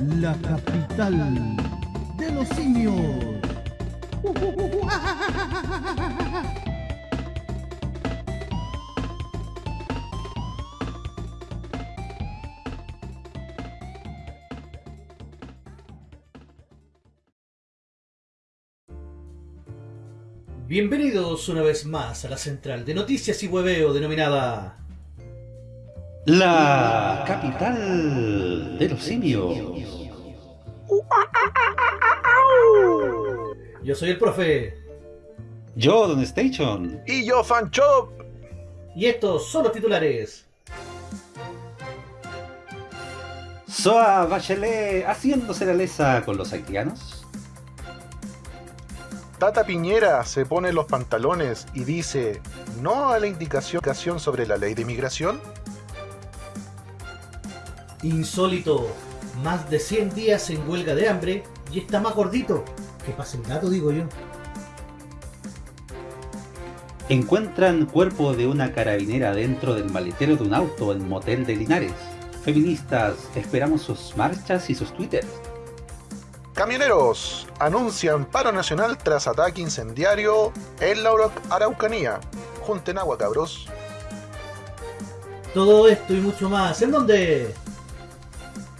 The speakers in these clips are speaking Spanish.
la capital de los simios. Bienvenidos una vez más a la central de noticias y hueveo denominada La capital de los simios. Yo soy el profe Yo, Don Station. Y yo, Fanchop. y estos son los titulares. Soa Bachelet haciéndose la lesa con los haitianos. Tata Piñera se pone los pantalones y dice no a la indicación sobre la ley de inmigración. Insólito, más de 100 días en huelga de hambre y está más gordito. Que pasa el gato, digo yo. Encuentran cuerpo de una carabinera dentro del maletero de un auto en motel de Linares. Feministas, esperamos sus marchas y sus twitters. Camioneros anuncian paro nacional tras ataque incendiario en la Arau- Araucanía. Junten agua, cabros. Todo esto y mucho más. ¿En dónde?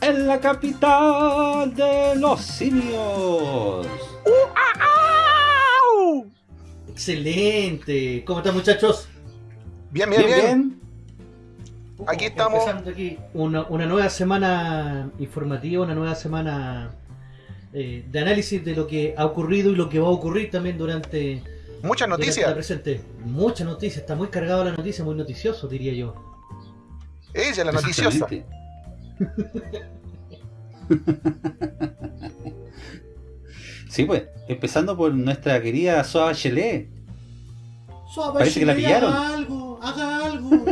En la capital de los simios. Excelente. ¿Cómo están muchachos? Bien, bien, bien. Aquí estamos. Empezando aquí una, una nueva semana informativa, una nueva semana eh, de análisis de lo que ha ocurrido y lo que va a ocurrir también durante, Muchas noticias. presente. Mucha noticia, está muy cargado la noticia, muy noticioso diría yo. Ella, la noticiosa. Sí, pues, empezando por nuestra querida Soa Bachelet. Suave, Parece que la pillaron. Haga algo, haga algo.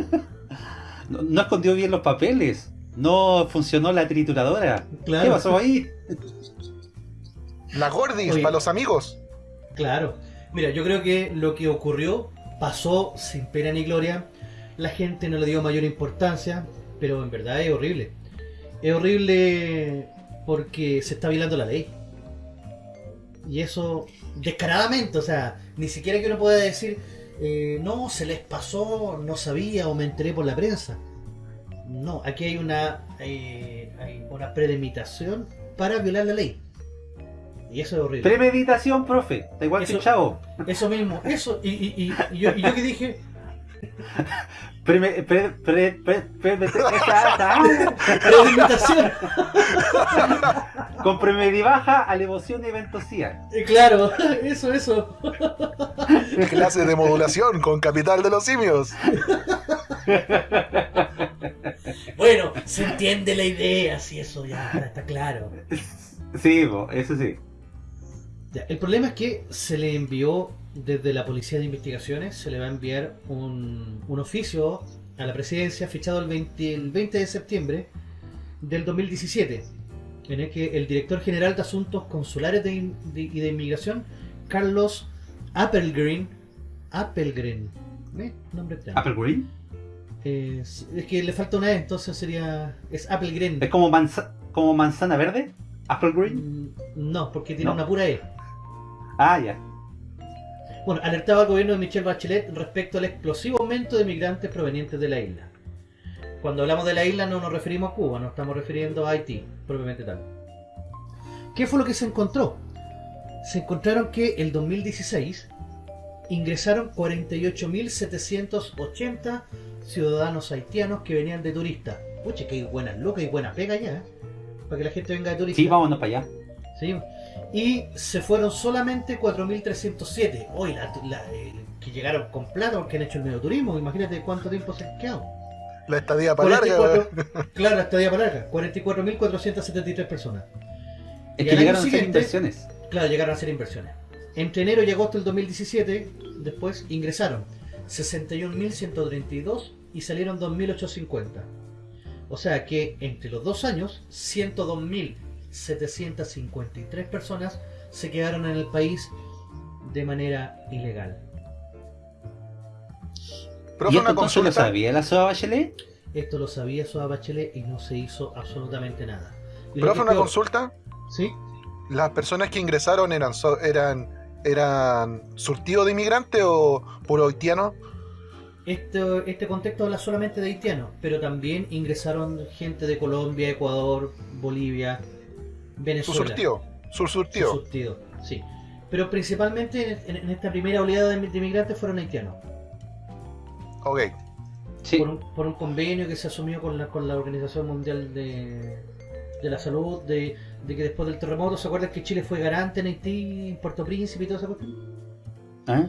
No, no escondió bien los papeles. No funcionó la trituradora. Claro. ¿Qué pasó ahí? La Gordis, Oye. para los amigos. Claro. Mira, yo creo que lo que ocurrió pasó sin pena ni gloria. La gente no le dio mayor importancia, pero en verdad es horrible. Es horrible porque se está violando la ley. Y eso descaradamente, o sea, ni siquiera que uno pueda decir, eh, no, se les pasó, no sabía o me enteré por la prensa. No, aquí hay una, eh, hay una premeditación para violar la ley. Y eso es horrible. Premeditación, profe. Está igual que Eso- el chavo. Eso mismo, eso, y, y, y, y yo, y yo que dije, Preme- pre- pre- pre- pre- esa- premeditación, Con premedibaja, alevoción y ventosía. Eh, claro, eso, eso, Clase de modulación con Capital de los Simios. bueno, se entiende la idea, si eso ya está claro. Sí, eso sí. El problema es que se le envió desde la Policía de Investigaciones, se le va a enviar un, un oficio a la presidencia fichado el 20, el 20 de septiembre del 2017, en el que el director general de Asuntos Consulares de In- de- y de Inmigración, Carlos Appelgren, Appelgren, ¿eh? nombre extraño. Apple Green. Es, es que le falta una E, entonces sería. Es Appelgren. Es como, manza- como manzana verde. Apple Green. Mm, No, porque tiene No. una pura E. Ah, ya. Bueno, alertaba al gobierno de Michelle Bachelet respecto al explosivo aumento de migrantes provenientes de la isla. Cuando hablamos de la isla no nos referimos a Cuba, nos estamos refiriendo a Haití, propiamente tal. ¿Qué fue lo que se encontró? Se encontraron que el 2016 ingresaron 48.780 ciudadanos haitianos que venían de turistas. Pucha, que buenas locas y buena pega ya, ¿eh? Para que la gente venga de turista. Sí, vámonos para allá. ¿sí? Y se fueron solamente 4.307. Hoy, la, la- eh, que llegaron con plata porque han hecho el medio turismo. Imagínate cuánto tiempo se han quedado. La estadía para larga. 44 claro, la estadía para larga. 44.473 personas. Es Y que llegaron a hacer siguiente- inversiones. Claro, llegaron a hacer inversiones. Entre enero y agosto del 2017, después ingresaron 61.132 y salieron 2.850. O sea que entre los dos años, 102.753 personas se quedaron en el país de manera ilegal. ¿Y Profe, esto entonces lo sabía la Soa Bachelet? Esto lo sabía Soa Bachelet y no se hizo absolutamente nada. Y Profe, una peor- consulta. ¿Sí? ¿Las personas que ingresaron eran so- eran eran surtidos de inmigrantes o puro haitianos? Este, este contexto habla solamente de haitianos, pero también ingresaron gente de Colombia, Ecuador, Bolivia, Su Venezuela. surtido. Su Su surtido. surtido, sí. Pero principalmente en, en esta primera oleada de, de inmigrantes fueron haitianos. Ok. Sí, Por, un, por un convenio que se asumió con la, con la Organización Mundial de, de la Salud, de, de que después del terremoto, ¿se acuerdan que Chile fue garante en Haití, en Puerto Príncipe y toda esa cuestión? ¿eh?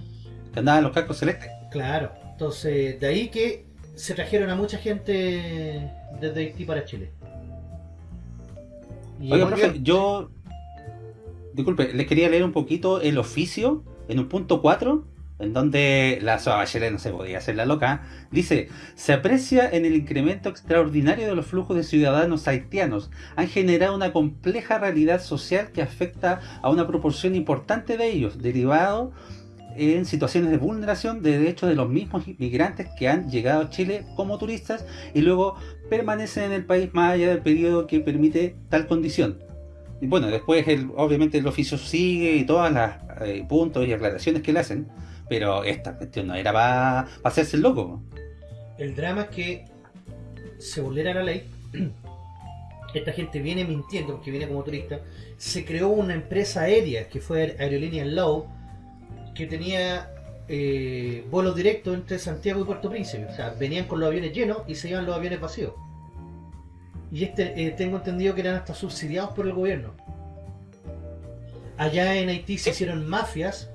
que andaban los cascos celestes. Claro, entonces de ahí que se trajeron a mucha gente desde Haití para Chile. Y Oiga, profe, bien. yo. Disculpe, les quería leer un poquito el oficio en un punto 4, en donde la Soa Bachelet no se podía hacer la loca. Dice: Se aprecia en el incremento extraordinario de los flujos de ciudadanos haitianos. Han generado una compleja realidad social que afecta a una proporción importante de ellos, derivado en situaciones de vulneración de derechos de los mismos inmigrantes que han llegado a Chile como turistas y luego permanecen en el país más allá del periodo que permite tal condición. Y bueno, después el, obviamente el oficio sigue y todas las eh, puntos y aclaraciones que le hacen, pero esta cuestión no era para hacerse el loco. el drama es que se vulnera la ley. Esta gente viene mintiendo porque viene como turista. Se creó una empresa aérea que fue Aerolínea Low que tenía eh, vuelos directos entre Santiago y Puerto Príncipe. O sea, venían con los aviones llenos y se iban los aviones vacíos. Y este eh, tengo entendido que eran hasta subsidiados por el gobierno. Allá en Haití se hicieron mafias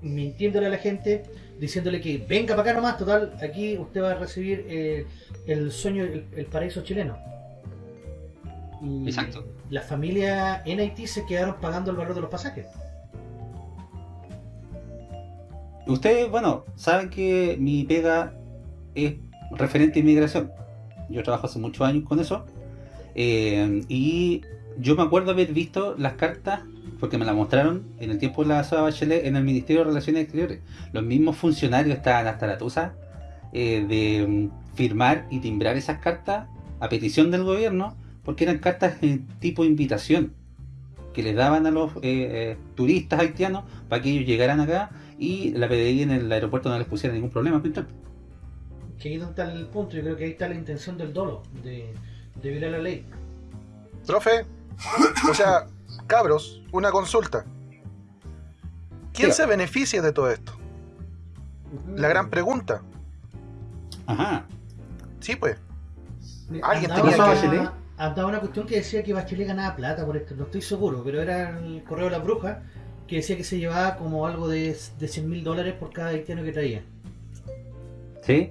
mintiéndole a la gente, diciéndole que venga para acá nomás, total, aquí usted va a recibir eh, el sueño, el, el paraíso chileno. Y Exacto. Las familias en Haití se quedaron pagando el valor de los pasajes. Ustedes, bueno, saben que mi pega es referente a inmigración. Yo trabajo hace muchos años con eso. Eh, y yo me acuerdo haber visto las cartas, porque me las mostraron en el tiempo de la Soa Bachelet en el Ministerio de Relaciones Exteriores. Los mismos funcionarios estaban hasta la tusa eh, de firmar y timbrar esas cartas a petición del gobierno, porque eran cartas tipo invitación que les daban a los eh, turistas haitianos para que ellos llegaran acá y la PDI en el aeropuerto no les pusiera ningún problema. Que ahí es donde está el punto, yo creo que ahí está la intención del dolo, de, de violar la ley. Profe, o sea, cabros, una consulta. ¿Quién se beneficia de todo esto? La gran pregunta. Ajá. Sí, pues. Andaba Alguien tenía que-. Andaba una cuestión que decía que Bachelet ganaba plata por esto, no estoy seguro, pero era el correo de la bruja que decía que se llevaba como algo de, de 100 mil dólares por cada haitiano que traía. ¿Sí?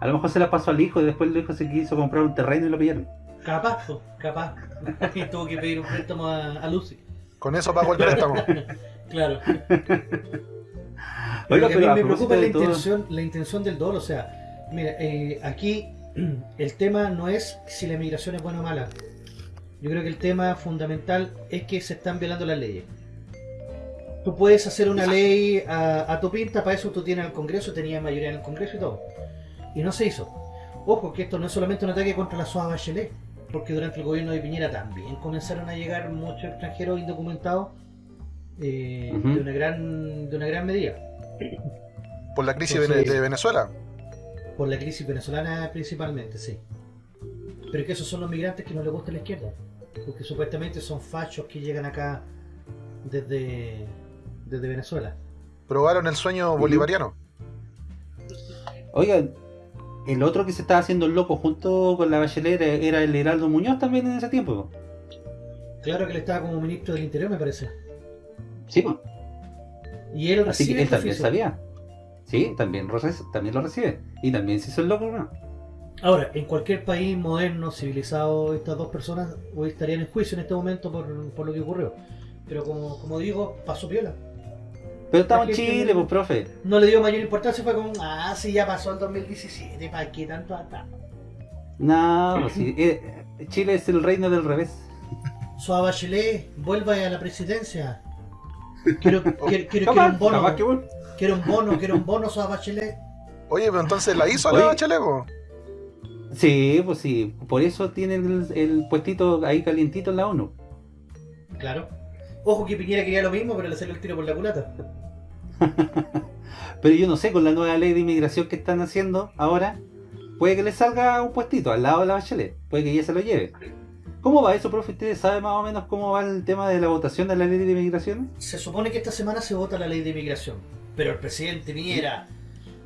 A lo mejor se la pasó al hijo y después el hijo se quiso comprar un terreno y lo pillaron. Capaz, capaz. y tuvo que pedir un préstamo a, a Lucy. Con eso pago el préstamo. Claro. Oiga, Pero que a mí me preocupa la todo- intención, la intención del dolo. O sea, mira, eh, aquí el tema no es si la migración es buena o mala. Yo creo que el tema fundamental es que se están violando las leyes. Tú puedes hacer una ley a, a tu pinta, para eso tú tienes al Congreso, tenías mayoría en el Congreso y todo. Y no se hizo. Ojo, que esto no es solamente un ataque contra la SOA Bachelet, porque durante el gobierno de Piñera también comenzaron a llegar muchos extranjeros indocumentados eh, de, una gran, de una gran medida. Por la crisis Entonces- de Venezuela. Por la crisis venezolana principalmente, sí. Pero que esos son los migrantes que no les gusta la izquierda. Porque supuestamente son fachos que llegan acá desde, desde Venezuela. Probaron el sueño bolivariano. Oiga, el otro que se estaba haciendo el loco junto con la Bachelet era- el Heraldo Muñoz también en ese tiempo. Claro que él estaba como ministro del Interior, me parece. Sí, pues. Y él Así que él este también oficio. sabía. Sí, también también lo recibe. Y también se hizo el loco, ¿no? Ahora, en cualquier país moderno, civilizado, estas dos personas hoy estarían en juicio en este momento por, por lo que ocurrió. Pero como, como digo, pasó piola. Pero estamos en Chile, pues, profe. No le dio mayor importancia, fue como, ah, sí, ya pasó el 2017, ¿para qué tanto atrás? No, pues sí. eh, Chile es el reino del revés. Soa Bachelet, vuelva a la presidencia. Quiero, quiero, quiero, quiero un bono. capaz que bueno. Quiero un bono, quiero un bono, Soa Bachelet. Oye, pero entonces la hizo la Bachelet, po? Sí, pues sí. Por eso tiene el, el puestito ahí calientito en la ONU. Claro. Ojo que Piñera quería lo mismo, pero le salió el tiro por la culata. Pero yo no sé, con la nueva ley de inmigración que están haciendo ahora, puede que le salga un puestito al lado de la Bachelet. Puede que ella se lo lleve. ¿Cómo va eso, profe? ¿Usted sabe más o menos cómo va el tema de la votación de la ley de inmigración? Se supone que esta semana se vota la ley de inmigración, pero el presidente Piñera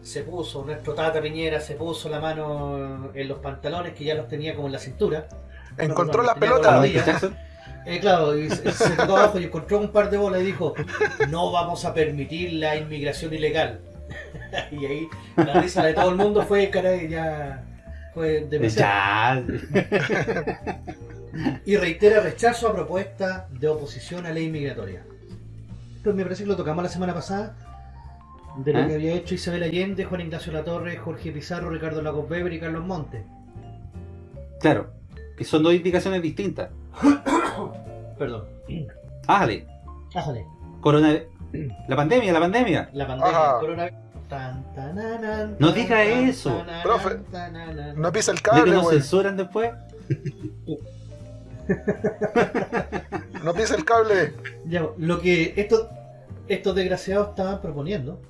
se puso, nuestro tata Piñera se puso la mano en los pantalones que ya los tenía como en la cintura. Encontró No, la no, tenía pelota. Eh, claro, y se, se tocó abajo y encontró un par de bolas y dijo, no vamos a permitir la inmigración ilegal. y ahí la risa de todo el mundo fue, caray, ya fue demasiado. Ya. Y reitera rechazo a propuesta de oposición a ley migratoria. Esto me parece que lo tocamos la semana pasada, de lo ¿Ah? que había hecho Isabel Allende, Juan Ignacio Latorre, Jorge Pizarro, Ricardo Lagos Weber y Carlos Montes. Claro. Que son dos indicaciones distintas. Perdón. Ájale. Ájale. Corona... La pandemia, la pandemia. La pandemia, coronavirus. Tan, No diga eso. Profe. No pisa el ¿De que cable, nos güey. censuran después? No pisa el cable. Ya, lo que estos, estos desgraciados estaban proponiendo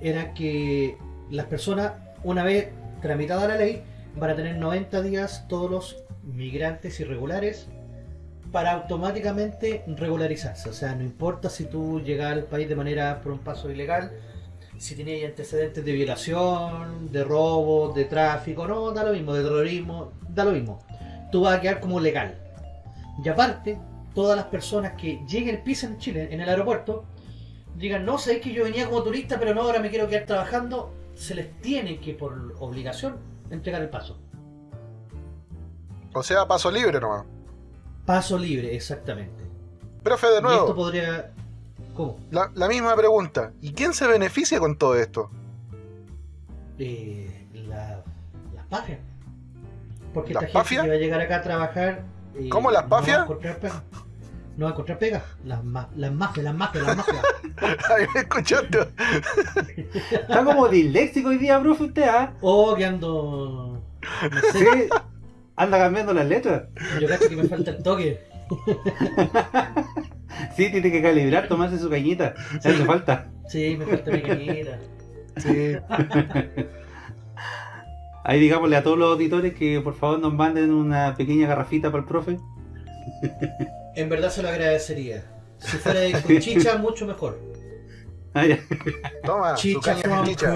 era que las personas, una vez tramitada la ley, van a tener 90 días todos los migrantes irregulares para automáticamente regularizarse. O sea, no importa si tú llegas al país de manera por un paso ilegal, si tenías antecedentes de violación, de robo, de tráfico, no, da lo mismo, de terrorismo, da lo mismo. Tú vas a quedar como legal. Y aparte, todas las personas que lleguen, pisen en Chile, en el aeropuerto, digan, no, sabéis que yo venía como turista, pero no, ahora me quiero quedar trabajando, se les tiene que, por obligación, entregar el paso. O sea, paso libre nomás. Paso libre, exactamente. Profe, de Y esto nuevo, podría... ¿Cómo? la, la misma pregunta. ¿Y quién se beneficia con todo esto? Eh, la, las pafias. Porque ¿Las esta gente pafias? que va a llegar acá a trabajar... eh, ¿Cómo, las no va a pafias? encontrar pega. No va a encontrar pega. Las, ma- las mafias, las mafias, las mafias. Ay, me escuchaste. Está como disléxico hoy día, profe, usted, ¿ah? Oh, que ando... No sé, Sí. Anda cambiando las letras. yo cacho que me falta el toque. Sí, tiene que calibrar, tomarse su cañita. Le hace falta. Sí, me falta mi cañita. Sí. Ahí digámosle a todos los auditores que por favor nos manden una pequeña garrafita para el profe. En verdad se lo agradecería. Si fuera de con chicha, mucho mejor. Ah, ya. Toma, su Chicha caña from chicha.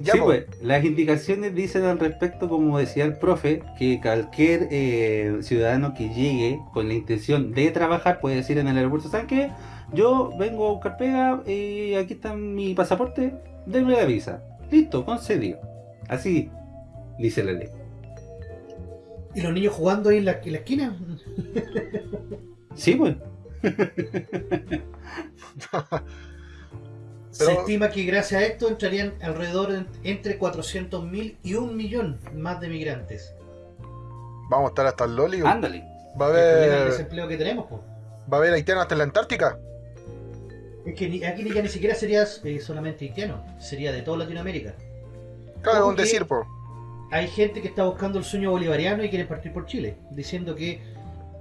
Ya, sí, pues, las indicaciones dicen al respecto, como decía el profe, que cualquier eh, ciudadano que llegue con la intención de trabajar puede decir en el aeropuerto, ¿saben qué? Yo vengo a buscar pega y aquí está mi pasaporte, denme la visa. Listo, concedido. Así dice la ley. Y los niños jugando ahí en la, en la esquina. Sí, pues. Se estima que gracias a esto entrarían alrededor de entre 400.000 y un millón más de migrantes. Vamos a estar hasta el Loli. Ándale. Va a El haber, desempleo que tenemos, po. va a haber haitianos hasta en la Antártica. Es que ni- aquí ya ni siquiera sería eh, solamente haitiano, sería de toda Latinoamérica. Claro, un decir, po. Hay gente que está buscando el sueño bolivariano y quiere partir por Chile, diciendo que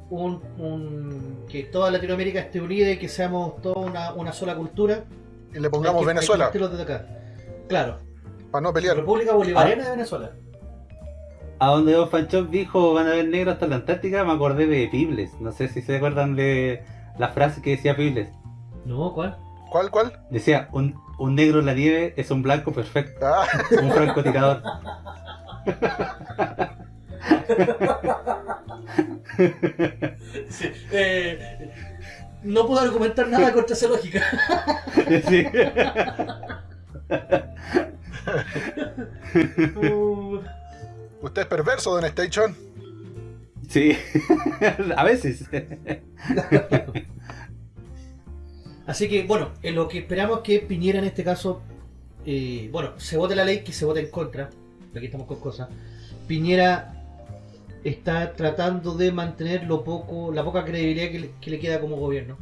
un, un- que toda Latinoamérica esté unida y que seamos toda una, una sola cultura. Y le pongamos Hay que- hay que Venezuela, partirlos desde acá. Claro, para no pelear. República Bolivariana de Venezuela. A donde Don Fanchón dijo van a ver negros hasta la Antártica, me acordé de Pibles. No sé si se acuerdan de la frase que decía Pibles. No, ¿cuál? ¿Cuál, cuál? Decía, un, un negro en la nieve es un blanco perfecto, Ah, un francotirador. Sí, eh, no puedo argumentar nada contra esa lógica. Sí. Uh, usted es perverso, Don Station. Sí, a veces. Así que, bueno, en lo que esperamos que Piñera en este caso, eh, bueno, se vote la ley, que se vote en contra, aquí estamos con cosas. Piñera está tratando de mantener lo poco, la poca credibilidad que le, que le queda como gobierno.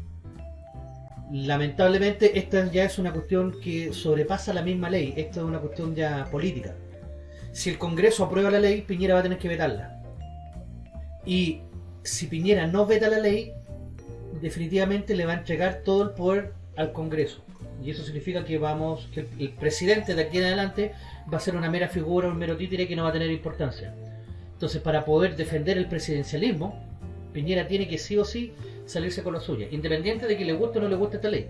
lamentablemente esta ya es una cuestión que sobrepasa la misma ley, esto es una cuestión ya política. Si el Congreso aprueba la ley, Piñera va a tener que vetarla. Y si Piñera no veta la ley, definitivamente le va a entregar todo el poder al Congreso. Y eso significa que vamos, que el presidente de aquí en adelante va a ser una mera figura, un mero títere que no va a tener importancia. Entonces, para poder defender el presidencialismo, Piñera tiene que sí o sí salirse con la suya, independiente de que le guste o no le guste esta ley.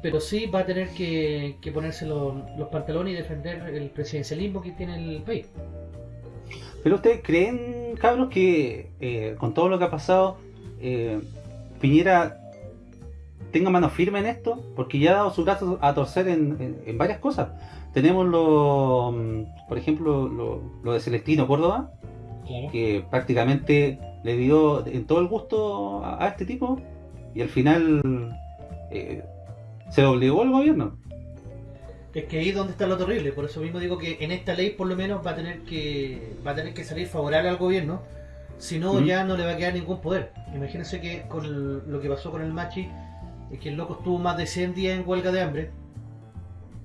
Pero sí va a tener que, ponerse los, los pantalones y defender el presidencialismo que tiene el país. Pero ustedes creen, cabros, que eh, con todo lo que ha pasado, eh, Piñera tenga mano firme en esto, porque ya ha dado su brazo a torcer en, en- en varias cosas. Tenemos lo, mm, por ejemplo, lo, lo de Celestino Córdoba, que prácticamente le dio en todo el gusto a, a este tipo, y al final eh, se doblegó el gobierno. Es que ahí es donde está lo terrible, por eso mismo digo que en esta ley por lo menos va a tener que va a tener que salir favorable al gobierno, si no ya no le va a quedar ningún poder. Imagínense que con el- lo que pasó con el Machi, es que el loco estuvo más de 100 días en huelga de hambre,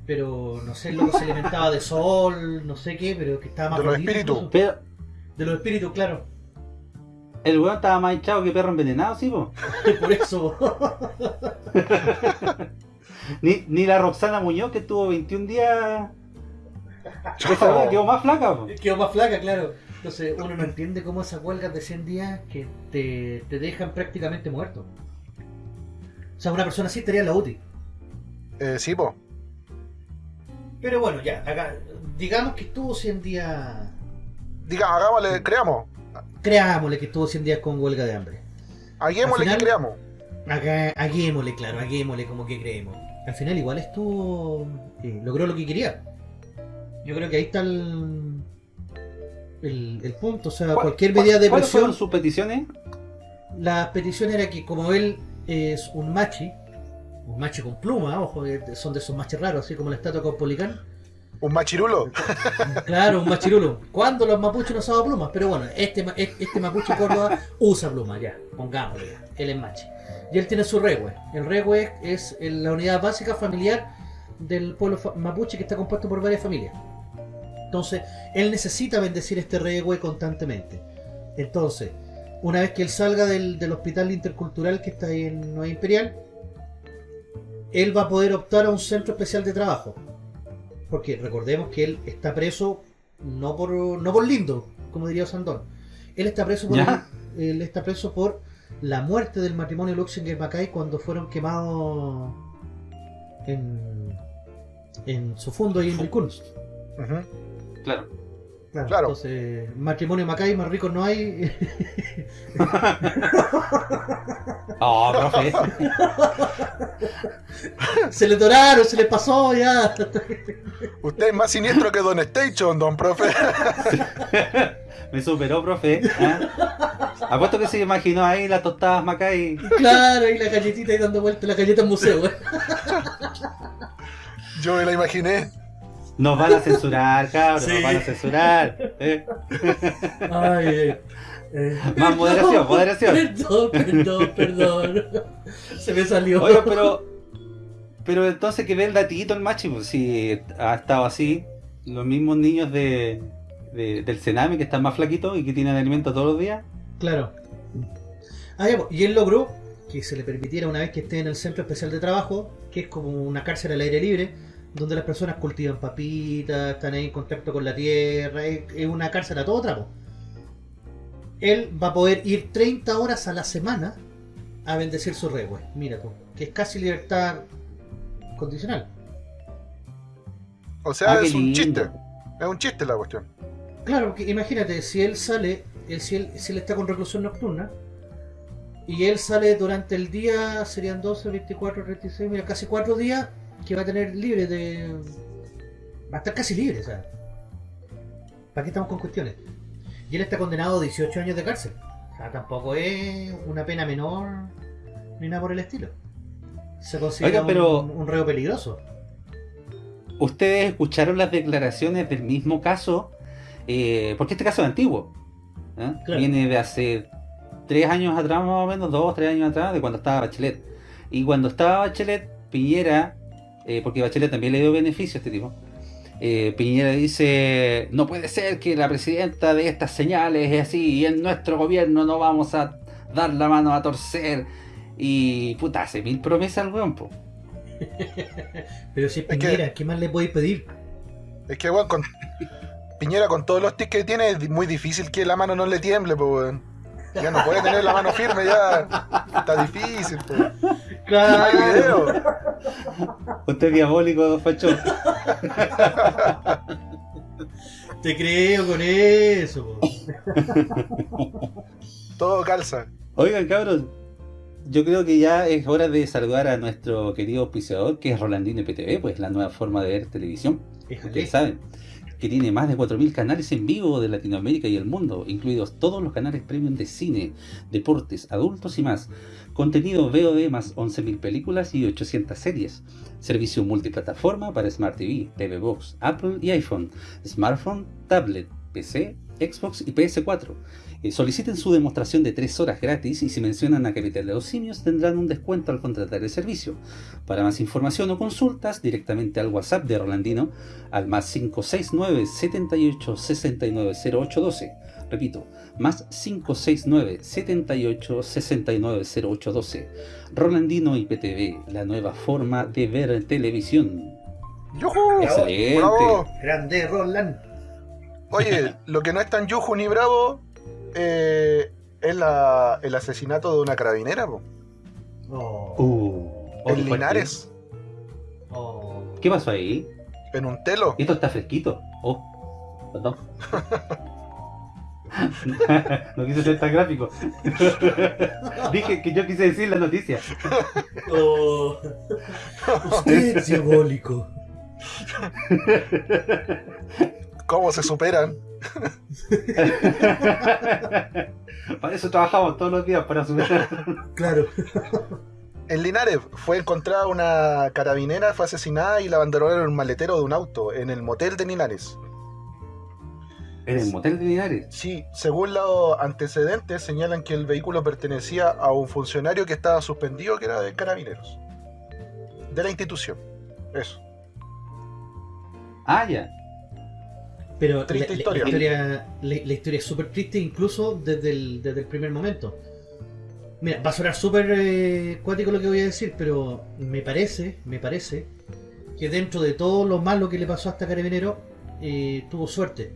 pero no sé, el loco se alimentaba de sol, no sé qué, pero que estaba más De los espíritus. Pero De los espíritus, claro. el weón estaba más hinchado que perro envenenado, sí, po. Por eso. Ni, ni la Roxana Muñoz que estuvo 21 días. Esa weá quedó más flaca, po. Quedó más flaca, claro. Entonces uno no entiende cómo esas huelgas de 100 días que te, te dejan prácticamente muerto. O sea, una persona así estaría en la UTI. Eh, sí, po. Pero bueno, ya, acá, digamos que estuvo 100 días... Diga, hagámosle, creamos. Creámosle que estuvo 100 días con huelga de hambre. Final- que creamos. Acá, haguémosle, claro, haguémosle como que creemos. Al final igual estuvo... eh, logró lo que quería. Yo creo que ahí está el... El, el punto, o sea, ¿Cuál- cualquier medida de ¿Cuáles fueron presión... sus peticiones? La petición era que como él es un machi, un machi con pluma, ojo, que son de esos machis raros, así como la estatua con policán. Un machirulo. Claro, un machirulo. ¿Cuándo los mapuches no usaban plumas? Pero bueno, este, este mapuche Córdoba usa plumas, ya, pongámosle ya. Él es machi. Y él tiene su regue. El regue es la unidad básica familiar del pueblo mapuche que está compuesto por varias familias. Entonces, él necesita bendecir este regue constantemente. Entonces, una vez que él salga del, del hospital intercultural que está ahí en Nueva Imperial, él va a poder optar a un centro especial de trabajo. Porque recordemos que él está preso no por no por lindo, como diría Sandón. Él está preso por Ya. él está preso por la muerte del matrimonio Luxinger Mackay cuando fueron quemados en en su fondo y en. Ujú. Claro. Claro. Entonces, matrimonio Mackay más ricos no hay. Oh, profe. se le doraron, se le pasó ya. Usted es más siniestro que Don Station, don profe. Me superó, profe. ¿ah? Apuesto que se imaginó ahí las tostadas Macay. claro, y la galletita ahí dando vueltas, la galleta en museo. ¿eh? Yo me la imaginé. Nos van a censurar, cabrón. Sí. Nos van a censurar. ¿eh? Ay, eh, eh, Más moderación, moderación. Perdón, perdón, perdón. Se me salió. Oiga, pero. Pero entonces que ve el datito el machi, pues si ha estado así. Los mismos niños de, de- del Sename que están más flaquitos y que tienen alimento todos los días. Claro. Ah, ya, pues, y él logró que se le permitiera una vez que esté en el centro especial de trabajo, que es como una cárcel al aire libre, donde las personas cultivan papitas, están ahí en contacto con la tierra, es, es una cárcel a todo trapo. Él va a poder ir 30 horas a la semana a bendecir su regue. Mira tú, que es casi libertad condicional. O sea, Ah, es un lindo. chiste. Es un chiste la cuestión. Claro, porque imagínate, si él sale, él- si, él, si él está con reclusión nocturna, y él sale durante el día, serían 12, 24, 36, mira, casi 4 días que va a tener libre de... Va a estar casi libre, o sea. ¿Para qué estamos con cuestiones? Y él está condenado a 18 años de cárcel. O sea, tampoco es una pena menor ni nada por el estilo. Se considera Oiga, pero- un, un reo peligroso. Ustedes escucharon las declaraciones del mismo caso, eh, porque este caso es antiguo. ¿eh? Claro. Viene de hace tres años atrás, más o menos, dos, tres años atrás, de cuando estaba Bachelet. Y cuando estaba Bachelet, Piñera, eh, porque Bachelet también le dio beneficio a este tipo, eh, Piñera dice, no puede ser que la presidenta de estas señales es así, y en nuestro gobierno no vamos a dar la mano a torcer. Y puta, hace mil promesas al weón, po. Pero si es Es que- Piñera, ¿qué más le podéis pedir? Es que, weón, con Piñera con todos los tics que tiene, es muy difícil que la mano no le tiemble, pues, weón. Ya no puede tener la mano firme, ya. Está difícil, pues. Hay video. Usted es diabólico, Facho. Te creo con eso. po. Todo calza. Oigan, cabros, yo creo que ya es hora de saludar a nuestro querido auspiciador, que es Rolandino IPTV, pues la nueva forma de ver televisión. Éjale. Ustedes saben que tiene más de 4.000 canales en vivo de Latinoamérica y el mundo, incluidos todos los canales premium de cine, deportes, adultos y más. Contenido VOD más 11.000 películas y 800 series. Servicio multiplataforma para Smart TV, TV Box, Apple y iPhone, smartphone, tablet, PC, Xbox y PS4. Eh, soliciten su demostración de 3 horas gratis y si mencionan a Capital de los Simios tendrán un descuento al contratar el servicio. Para más información o consultas, directamente al WhatsApp de Rolandino al más 569 78 69 0812. Repito, más 569 78 69 0812. Rolandino IPTV, la nueva forma de ver televisión. ¡Yujú! Excelente. ¡Bravo! Grande Roland. Oye, lo que no es tan yuju ni bravo eh, es la- el asesinato de una carabinera, po. Oh, Uh, En fuerte. Linares, oh. ¿Qué pasó ahí? en un telo. Esto está fresquito. Oh, perdón. no quise ser tan gráfico. Dije que yo quise decir la noticia. Oh. Usted es diabólico. ¿Cómo se superan? para eso trabajamos todos los días, para superar. Claro. En Linares fue encontrada una carabinera, fue asesinada y la abandonaron en un maletero de un auto, en el motel de Linares. En el motel de Linares. Sí, según los antecedentes señalan que el vehículo pertenecía a un funcionario que estaba suspendido, que era de carabineros. De la institución. Eso. Ah, ya. Pero Triste la, la- historia. La, historia, la- la historia es súper triste incluso desde el, desde el primer momento. Mira, va a sonar súper eh, cuático lo que voy a decir, pero me parece, me parece que dentro de todo lo malo que le pasó a esta carabinero, eh, tuvo suerte.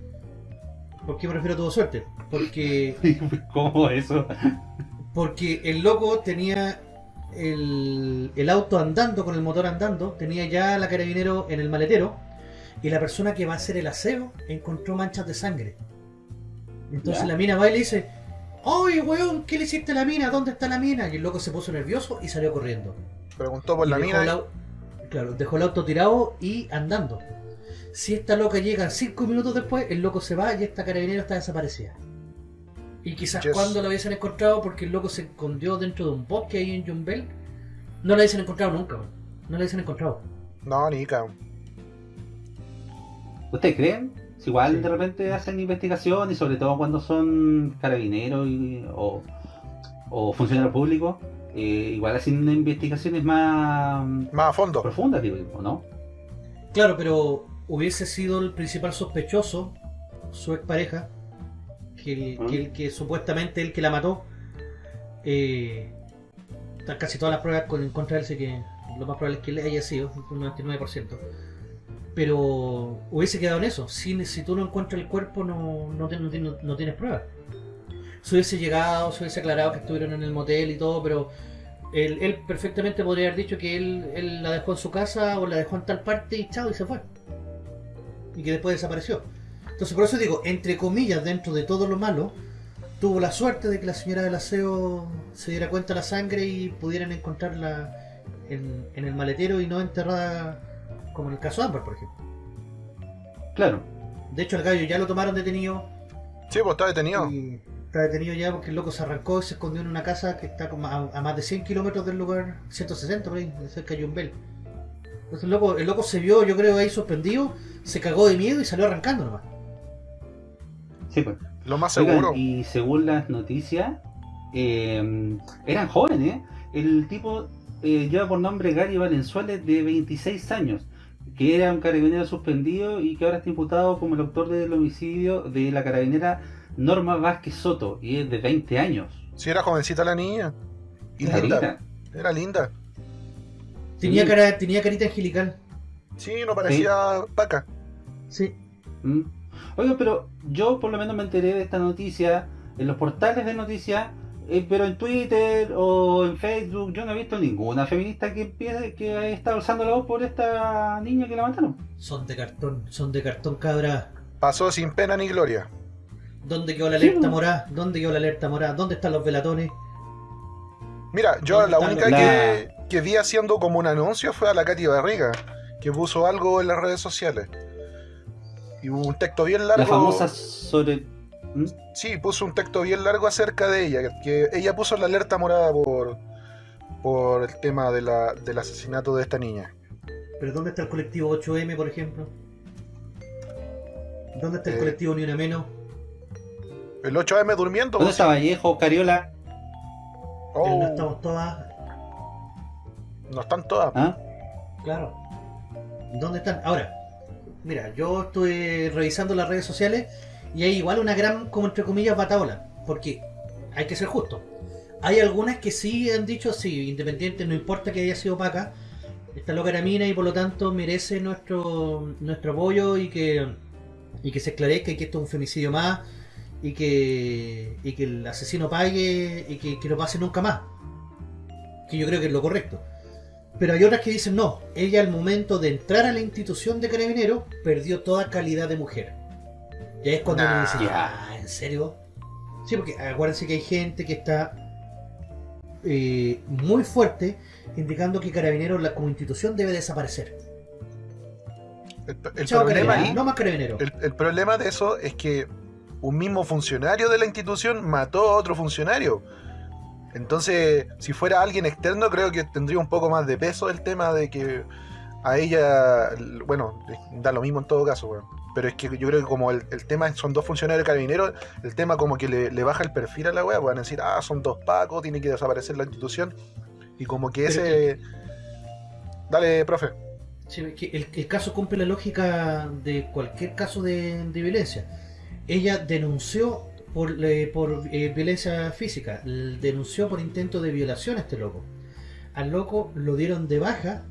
¿Por qué me refiero a tuvo suerte? Porque ¿Cómo eso? porque el loco tenía el, el auto andando, con el motor andando, tenía ya la carabinero en el maletero, y la persona que va a hacer el aseo encontró manchas de sangre. Entonces Ya. la mina va y le dice, ¡Oye, weón! ¿Qué le hiciste a la mina? ¿Dónde está la mina? Y el loco se puso nervioso y salió corriendo. Preguntó por Y la mina. Claro, dejó el auto tirado y andando. Si esta loca llega cinco minutos después, el loco se va y esta carabinera está desaparecida. Y quizás Yes. cuando la hubiesen encontrado, porque el loco se escondió dentro de un bosque ahí en Jumbel, no la hubiesen encontrado nunca, no la hubiesen encontrado. No, ni cabrón. ¿Ustedes creen? Si igual Sí. de repente hacen investigación y sobre todo cuando son carabineros y- o, o funcionarios públicos, eh, igual hacen investigaciones más Más a fondo. profundas, digo, ¿o no? Claro, pero hubiese sido el principal sospechoso, su expareja, que, el- ¿Mm? que, el que supuestamente el que la mató, eh, están casi todas las pruebas con, en contra de él, así que lo más probable es que él haya sido, un 99%. Pero hubiese quedado en eso. Si, si tú no encuentras el cuerpo, no, no, no ti- no- no tienes pruebas. Se hubiese llegado, se hubiese aclarado que estuvieron en el motel y todo, pero él, perfectamente podría haber dicho que él, la dejó en su casa o la dejó en tal parte y chao y se fue. Y que después desapareció. Entonces por eso digo, entre comillas, dentro de todo lo malo, tuvo la suerte de que la señora del aseo se diera cuenta de la sangre y pudieran encontrarla en, en el maletero y no enterrada como en el caso de Amber, por ejemplo. Claro. De hecho, el gallo ya lo tomaron detenido. Sí, pues está detenido. Y está detenido ya porque el loco se arrancó y se escondió en una casa que está como a, a más de 100 kilómetros del lugar, 160 por ahí, cerca de Yumbel. Entonces el loco, el loco se vio, yo creo, ahí suspendido, se cagó de miedo y salió arrancando nomás. Sí, pues. Lo más Oigan, seguro. y según las noticias, eh, eran jóvenes. El tipo eh, lleva por nombre Gary Valenzuela, de 26 años, que era un carabinero suspendido y que ahora está imputado como el autor del homicidio de la carabinera Norma Vázquez Soto, y es de 20 años. Sí, era jovencita la niña. Y linda. Era linda. Tenía, cara, tenía carita angelical. Sí, no parecía paca. Sí. Mm. Oiga, pero yo por lo menos me enteré de esta noticia en los portales de noticias, eh, pero en Twitter o en Facebook yo no he visto ninguna feminista que que está alzando la voz por esta niña que la mataron. Son de cartón, son de cartón cabra. Pasó sin pena ni gloria. ¿Dónde quedó la alerta morada? ¿Dónde quedó la alerta morada? ¿Dónde están los velatones? Mira, yo la única que, que vi haciendo como un anuncio fue a la Katy Barriga, que puso algo en las redes sociales. Y hubo un texto bien largo. La famosa sobre. ¿Mm? Sí, puso un texto bien largo acerca de ella. Que ella puso la alerta morada por, por el tema de la, del asesinato de esta niña. ¿Pero dónde está el colectivo 8M, por ejemplo? ¿Dónde está el eh, colectivo Ni Una Menos? El 8M durmiendo. ¿Dónde está Vallejo, Cariola? Oh. No estamos todas. No están todas. ¿Ah? Claro. ¿Dónde están? Ahora, mira, yo estoy revisando las redes sociales y hay igual una gran, como entre comillas, bataola. Porque hay que ser justo. Hay algunas que sí han dicho, sí, independiente, no importa que haya sido opaca, esta loca era mina y por lo tanto merece nuestro nuestro apoyo y que, y que se esclarezca y que esto es un femicidio más y que, y que el asesino pague y que, que no pase nunca más. Que yo creo que es lo correcto. Pero hay otras que dicen no, ella al momento de entrar a la institución de carabineros perdió toda calidad de mujer. Y ahí es cuando uno dice, ah, ¿en serio? Sí, porque acuérdense que hay gente que está eh, muy fuerte indicando que carabineros la, como institución debe desaparecer. El, problema no más carabineros. el problema de eso es que un mismo funcionario de la institución mató a otro funcionario. Entonces, si fuera alguien externo, creo que tendría un poco más de peso el tema de que a ella, bueno, da lo mismo en todo caso, Pero es que yo creo que como el, tema son dos funcionarios carabineros, el tema como que le, baja el perfil a la weá, pueden decir, ah, son dos pacos, tiene que desaparecer la institución. Y como que ese... Dale, profe. Sí, que el, caso cumple la lógica de cualquier caso de violencia ella denunció por, por eh, violencia física, denunció por intento de violación a este loco. Al loco lo dieron de baja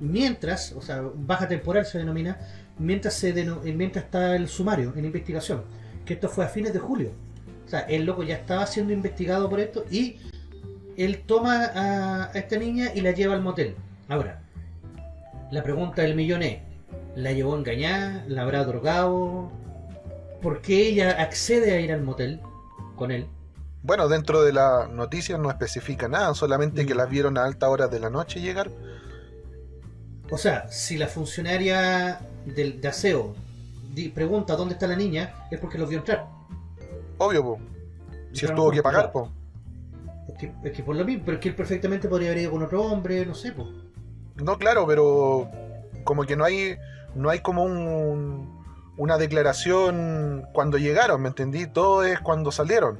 mientras, o sea, baja temporal se denomina, mientras se eh, mientras está el sumario en investigación, que esto fue a fines de julio. O sea, el loco ya estaba siendo investigado por esto y él toma a, esta niña y la lleva al motel. Ahora, la pregunta del millón es, ¿la llevó engañada? ¿La habrá drogado? por qué ella accede a ir al motel con él. Bueno, dentro de la noticia no especifica nada, solamente que mm. las vieron a alta hora de la noche llegar. O sea, si la funcionaria del, de aseo pregunta dónde está la niña, es porque los vio entrar. Obvio, po. Si él tuvo que pagar, po. Es que, por lo mismo, pero es que él perfectamente podría haber ido con otro hombre, no sé, po. No, claro, pero como que no hay no hay como un una declaración cuando llegaron, ¿me entendí? Todo es cuando salieron.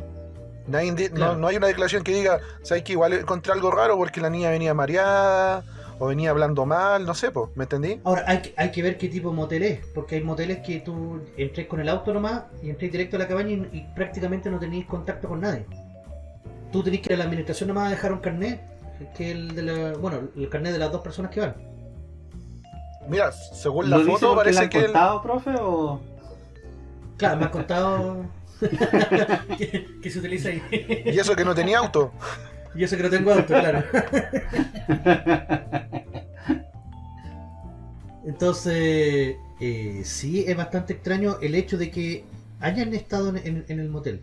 no, hay una declaración que diga, ¿sabes que igual encontré algo raro porque la niña venía mareada o venía hablando mal? No sé, ¿me entendí? Ahora, hay, hay que ver qué tipo de motel es, porque hay moteles que tú entres con el auto nomás y entres directo a la cabaña y, prácticamente no tenéis contacto con nadie. Tú tenés que ir a la administración nomás a dejar un carnet, que el de la, bueno, el carnet de las dos personas que van. Mira, según la foto parece que. ¿Lo contado, profe, o.? Claro, me ha contado que, se utiliza ahí. Y eso que no tenía auto. Y eso que no tengo auto, claro. Entonces, eh, sí es bastante extraño el hecho de que hayan estado en, el motel.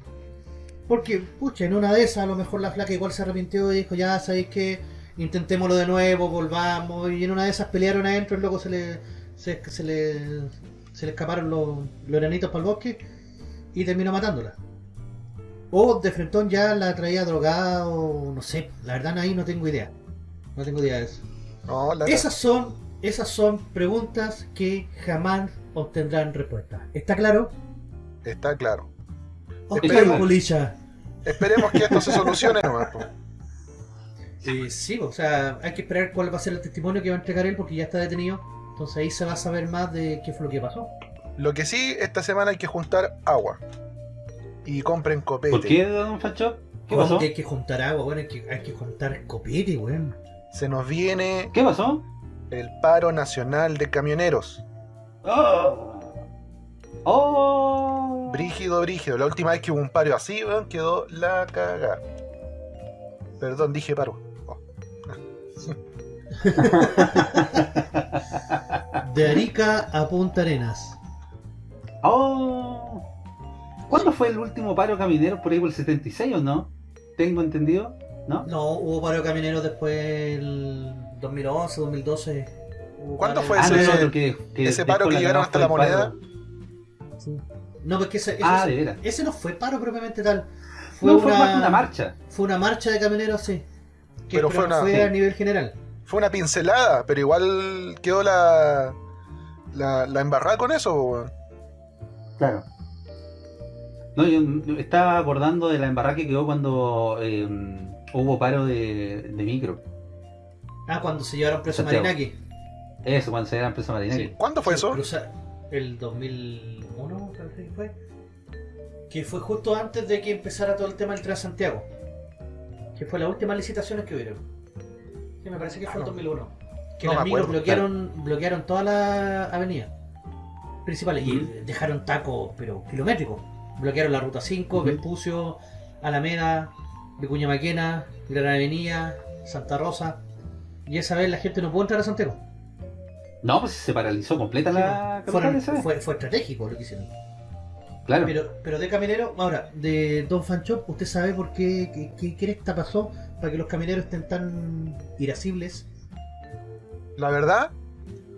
Porque, pucha, en una de esas a lo mejor la flaca igual se arrepintió y dijo, ya sabéis que intentémoslo de nuevo, volvamos, y en una de esas pelearon adentro, luego se le, se, le, se le escaparon los, los enanitos para el bosque y terminó matándola. O de frentón ya la traía drogada o no sé, la verdad ahí no tengo idea. No tengo idea de eso. esas son esas son preguntas que jamás obtendrán respuesta. ¿Está claro? Está claro. esperemos, esperemos que esto se solucione nomás. Eh, sí, o sea, hay que esperar cuál va a ser el testimonio que va a entregar él porque ya está detenido. Entonces ahí se va a saber más de qué fue lo que pasó. Lo que sí, esta semana hay que juntar agua. Y compren copete. ¿Por qué, don Facho? ¿Qué ¿Cómo pasó? que hay que juntar agua? Bueno, hay que, hay que juntar copete, weón. Se nos viene ¿Qué pasó? el paro nacional de camioneros. ¡Oh! ¡Oh! Brígido, brígido. La última vez que hubo un paro así, weón, quedó la caga. Perdón, dije paro. Oh. De Arica a Punta Arenas. ¡Oh! ¿Cuándo fue el último paro caminero? ¿Por ahí por el 76 o no? ¿Tengo entendido? ¿No? No, hubo paro de camioneros después del 2011, 2012. Hubo ¿Cuándo paro- fue Ah, no, ese- no, que ese paro que llegaron hasta la moneda? Sí. No, porque ese, ese, Ah, ese no fue paro propiamente tal. Fue, No, una, fue más que una marcha. Fue una marcha de camioneros, sí. Que, Pero fue una- fue sí. a nivel general. Fue una pincelada, pero igual quedó la, la, la embarrada con eso. Claro. No, yo estaba acordando de la embarrada que quedó cuando eh, hubo paro de, de micro. Ah, cuando se llevaron preso a Santiago. Marinaki. Eso, cuando se presos marineros. Sí. ¿Cuándo fue Sí, eso? cruza- el 2001, parece que fue. Que fue justo antes de que empezara todo el tema del Transantiago. Que fue las últimas licitaciones que hubieron. Sí, me parece que fue Ah, el no. 2001. Que No las micros bloquearon, bloquearon toda la avenida principales y dejaron tacos, pero kilométricos. Bloquearon la ruta 5, Ujú. Vespucio, Alameda, Vicuña Maquena, Gran Avenida, Santa Rosa. Y esa vez la gente no pudo entrar a Santiago. No, pues se paralizó completa la Fueron- vez. fue, fue estratégico lo que hicieron. Claro. Pero, pero de camionero, ahora, de Don Fanchop, ¿usted sabe por qué, qué, qué cresta pasó para que los camioneros estén tan irascibles? La verdad,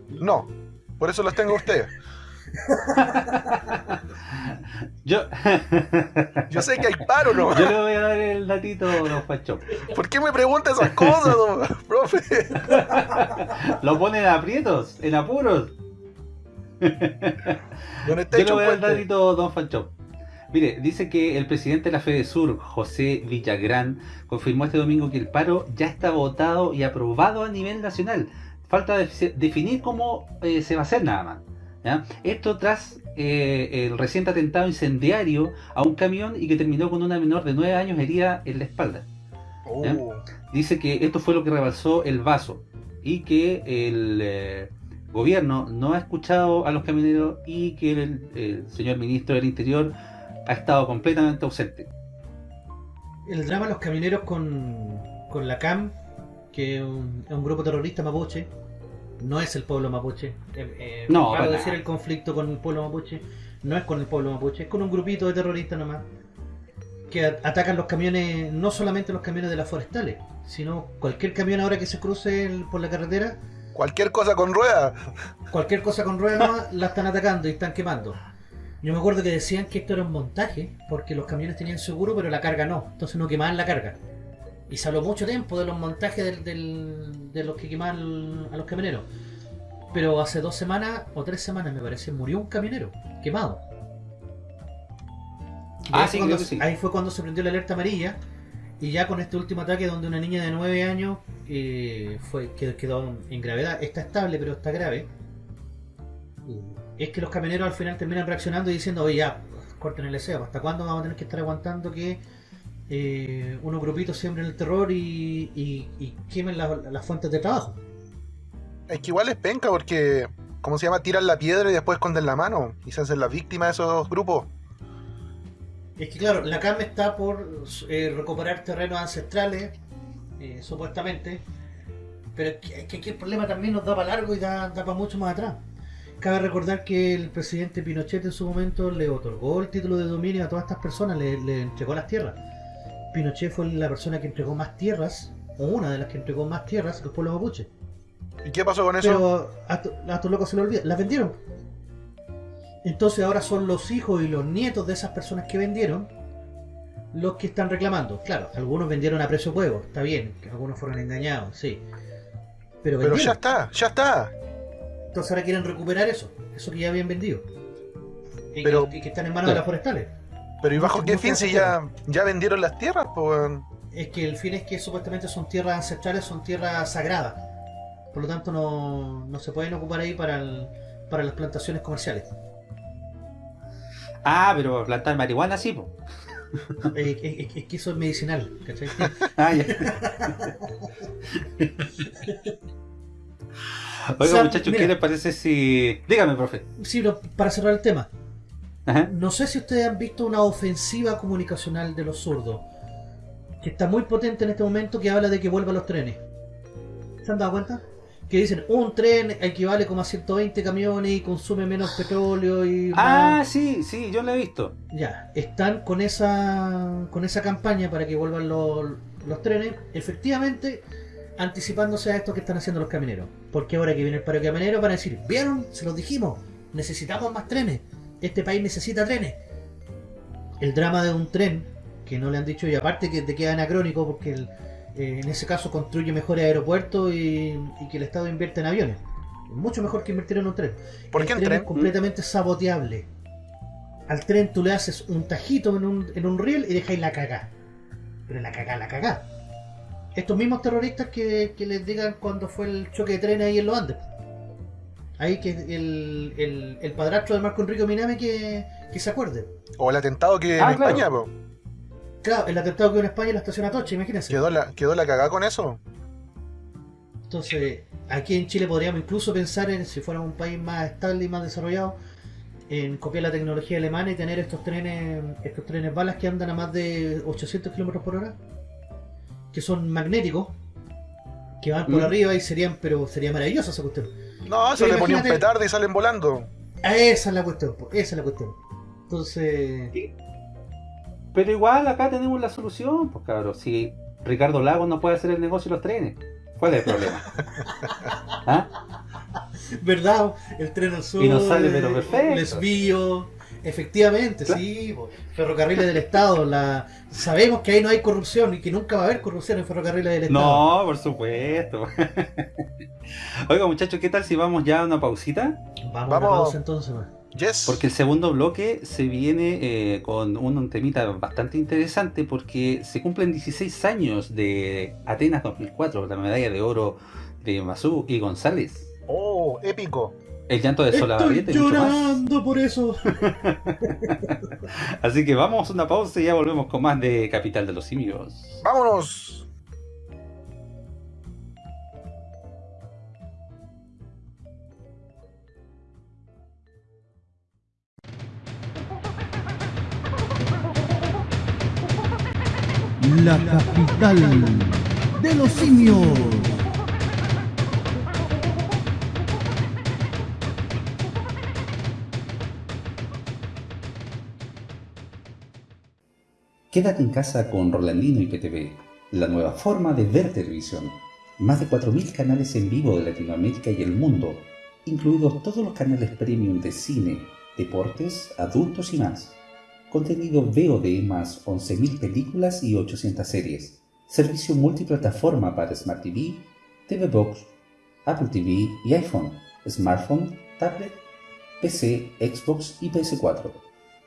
no. Por eso los tengo a ustedes. Yo, Yo sé que hay paro, ¿no? yo le voy a dar el datito, don Facho. ¿Por qué me pregunta esas cosas, don- profe? Lo ponen en aprietos, en apuros. Yo le voy a dar el datito, don Fanchop. Mire, dice que el presidente de la Fede Sur, José Villagrán, confirmó este domingo que el paro ya está votado y aprobado a nivel nacional. Falta de- definir cómo eh, se va a hacer nada más. ¿Ya? Esto tras eh, el reciente atentado incendiario a un camión y que terminó con una menor de 9 años herida en la espalda. Uh, Dice que esto fue lo que rebalsó el vaso y que el eh, gobierno no ha escuchado a los camioneros y que el, el señor ministro del Interior ha estado completamente ausente. El drama de los camioneros con, con la CAM, que es un, es un grupo terrorista mapuche, no es el pueblo mapuche. Eh, eh, No, para decir nada. el conflicto con el pueblo mapuche, no es con el pueblo mapuche, es con un grupito de terroristas nomás. Que atacan los camiones, no solamente los camiones de las forestales, sino cualquier camión ahora que se cruce el- por la carretera, cualquier cosa con ruedas. cualquier cosa con ruedas nomás, la están atacando y están quemando. Yo me acuerdo que decían que esto era un montaje, porque los camiones tenían seguro, pero la carga no, entonces no quemaban la carga. Y se habló mucho tiempo de los montajes del, del- de los que quemaban a los camioneros. Pero hace dos semanas o tres semanas, me parece, murió un camionero quemado. Ah, ahí sí, fue cuando, que sí. ahí fue cuando se prendió la alerta amarilla. Y ya con este último ataque donde una niña de 9 años eh, fue quedó, quedó en gravedad, está estable pero está grave. Es que los camioneros al final terminan reaccionando y diciendo, oye ya, corten el deseo, ¿hasta cuándo vamos a tener que estar aguantando que eh, unos grupitos siembren el terror y, y- y quemen la- las fuentes de trabajo? Es que igual es penca porque, ¿cómo se llama? Tiran la piedra y después esconden la mano. Y se hacen las víctimas de esos grupos. Es que claro, la CAM está por eh, recuperar terrenos ancestrales, eh, supuestamente, pero es que, es que aquí el problema también nos da para largo y da, da para mucho más atrás. Cabe recordar que el presidente Pinochet en su momento le otorgó el título de dominio a todas estas personas, le, le entregó las tierras. Pinochet fue la persona que entregó más tierras, o una de las que entregó más tierras al pueblo mapuche. ¿Y qué pasó con eso? Pero a, to- a estos locos se lo olvida, las vendieron. Entonces ahora son los hijos y los nietos de esas personas que vendieron los que están reclamando. Claro, algunos vendieron a precio de huevo, está bien, que algunos fueron engañados, sí. Pero, ya está, ya está. Entonces ahora quieren recuperar eso, eso que ya habían vendido. Y, Pero- que, y que están en manos de las forestales. Pero ¿y bajo qué fin si ya, ya vendieron las tierras? Pues, es que el fin es que supuestamente son tierras ancestrales, son tierras sagradas. Por lo tanto no, no se pueden ocupar ahí para, el- para las plantaciones comerciales. Ah, pero plantar marihuana sí, po. Eh, es, es- es que eso es medicinal, ¿cachai? Ah, ya. Oiga, O sea, muchachos, mira. ¿qué les parece si. Dígame, profe. Sí, pero para cerrar el tema, Ajá. no sé si ustedes han visto una ofensiva comunicacional de los zurdos, que está muy potente en este momento, que habla de que vuelvan los trenes. ¿Se han dado cuenta? Que dicen, un tren equivale como a 120 camiones y consume menos petróleo y... Ah, más". sí, sí, yo lo he visto. Ya, están con esa con esa campaña para que vuelvan los, los trenes, efectivamente anticipándose a esto que están haciendo los camioneros. Porque ahora que viene el paro de camioneros van a decir, ¿vieron? Se los dijimos, necesitamos más trenes. Este país necesita trenes. El drama de un tren, que no le han dicho, y aparte que te queda anacrónico porque el- eh, en ese caso construye mejores aeropuertos y, y que el Estado invierte en aviones. Mucho mejor que invertir en un tren. ¿Por El qué tren tren? es completamente saboteable. Al tren tú le haces un tajito en un, en un riel y dejáis la cagá. Pero la cagá, la cagá. Estos mismos terroristas que, que les digan cuando fue el choque de trenes ahí en los Andes. Ahí que el, el, el padrastro de Marco Enrique Minami que, que se acuerde. O el atentado que Ah, en claro. España, po. Claro, el atentado que hubo en España en la estación Atocha, imagínense. Quedó la, quedó la cagada con eso. Entonces, aquí en Chile podríamos incluso pensar en, si fuéramos un país más estable y más desarrollado, en copiar la tecnología alemana y tener estos trenes, estos trenes balas que andan a más de 800 kilómetros por hora, que son magnéticos, que van por Mm. arriba y serían, pero sería maravilloso esa cuestión. No, eso Pero le ponía un petardo y salen volando. Ah, esa es la cuestión, esa es la cuestión. Entonces, Pero igual acá tenemos la solución, pues cabrón. Si Ricardo Lagos no puede hacer el negocio de los trenes, ¿cuál es el problema? ¿Ah? ¿verdad? El tren al sur, Y nos sale, pero perfecto. desvío, efectivamente, Claro. sí, ferrocarriles del Estado, la... sabemos que ahí no hay corrupción y que nunca va a haber corrupción en ferrocarriles del Estado. No, por supuesto. Oiga, muchachos, ¿qué tal si vamos ya a una pausita? Vamos, a una pausa entonces, man. Yes. Porque el segundo bloque se viene eh, con un, un temita bastante interesante porque se cumplen 16 años de Atenas 2004, la medalla de oro de Masú y González. Oh, épico. El llanto de Estoy Solabarrieta y mucho más. llorando por eso. Así que vamos a una pausa y ya volvemos con más de Capital de los Simios. Vámonos. La capital de los simios. Quédate en casa con Rolandino y PTV, la nueva forma de ver televisión. Más de 4.000 canales en vivo de Latinoamérica y el mundo, incluidos todos los canales premium de cine, deportes, adultos y más. Contenido VOD más 11.000 películas y 800 series. Servicio multiplataforma para Smart TV, TV Box, Apple TV y iPhone, smartphone, tablet, PC, Xbox y PS4.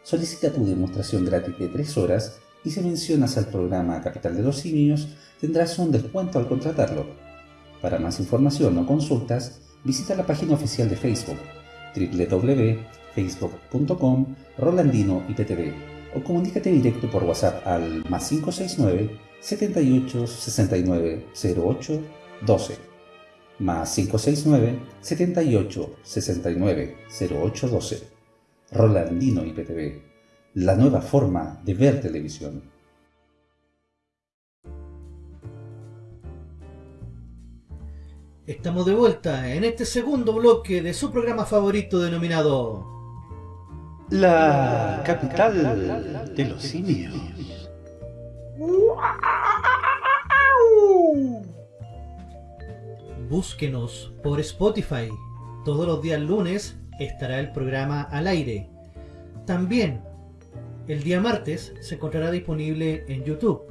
Solicita tu demostración gratis de 3 horas y si mencionas al programa Capital de los Simios tendrás un descuento al contratarlo. Para más información o consultas, visita la página oficial de Facebook www.facebook.com Rolandino IPTV o comunícate directo por WhatsApp al más 569 78 69 08 12 más 569 78 69 08 12 Rolandino IPTV, la nueva forma de ver televisión. Estamos de vuelta en este segundo bloque de su programa favorito denominado La capital de los simios. Búsquenos por Spotify. Todos los días lunes estará el programa al aire. También el día martes se encontrará disponible en YouTube.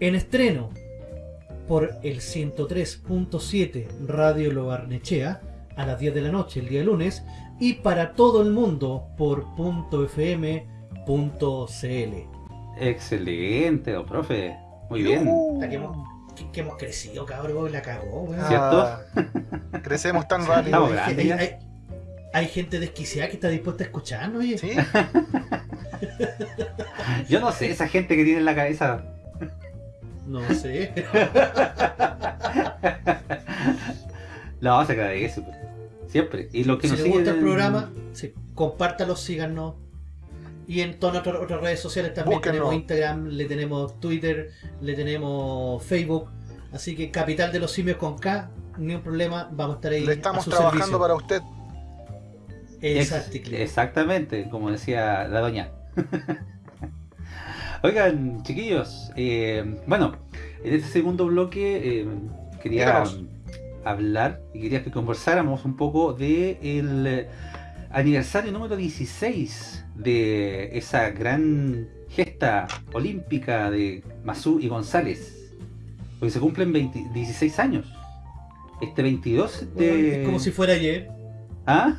En estreno por el 103.7 Radio Lo Barnechea a las 10 de la noche el día lunes y para todo el mundo por .fm.cl. Excelente, don profe. Muy bien. Que, hemos, que- que hemos crecido, cabrón, la cagó, weón. Ah, Crecemos tan rápido. Estamos grandes hay- ya. hay- hay gente desquiciada que está dispuesta a escucharnos, oye. Sí, Yo no sé, esa gente que tiene en la cabeza. No sé. No, se agradece. pues. Siempre. Y los que si nos les gusta el en- programa, sí, compártalo, síganos. Y en todas nuestras otras redes sociales también tenemos Instagram, le tenemos Twitter, le tenemos Facebook. Así que Capital de los Simios con K, ni un problema, vamos a estar ahí. le a estamos su trabajando servicio. para usted. Exactamente, como decía la doña. Oigan, chiquillos, eh, bueno, en este segundo bloque eh, quería hablar y quería que conversáramos un poco de el eh, aniversario número 16 de esa gran gesta olímpica de Masú y González. Porque se cumplen 20 16 años. Este 22 de... Bueno, Es como si fuera ayer. ¿Ah?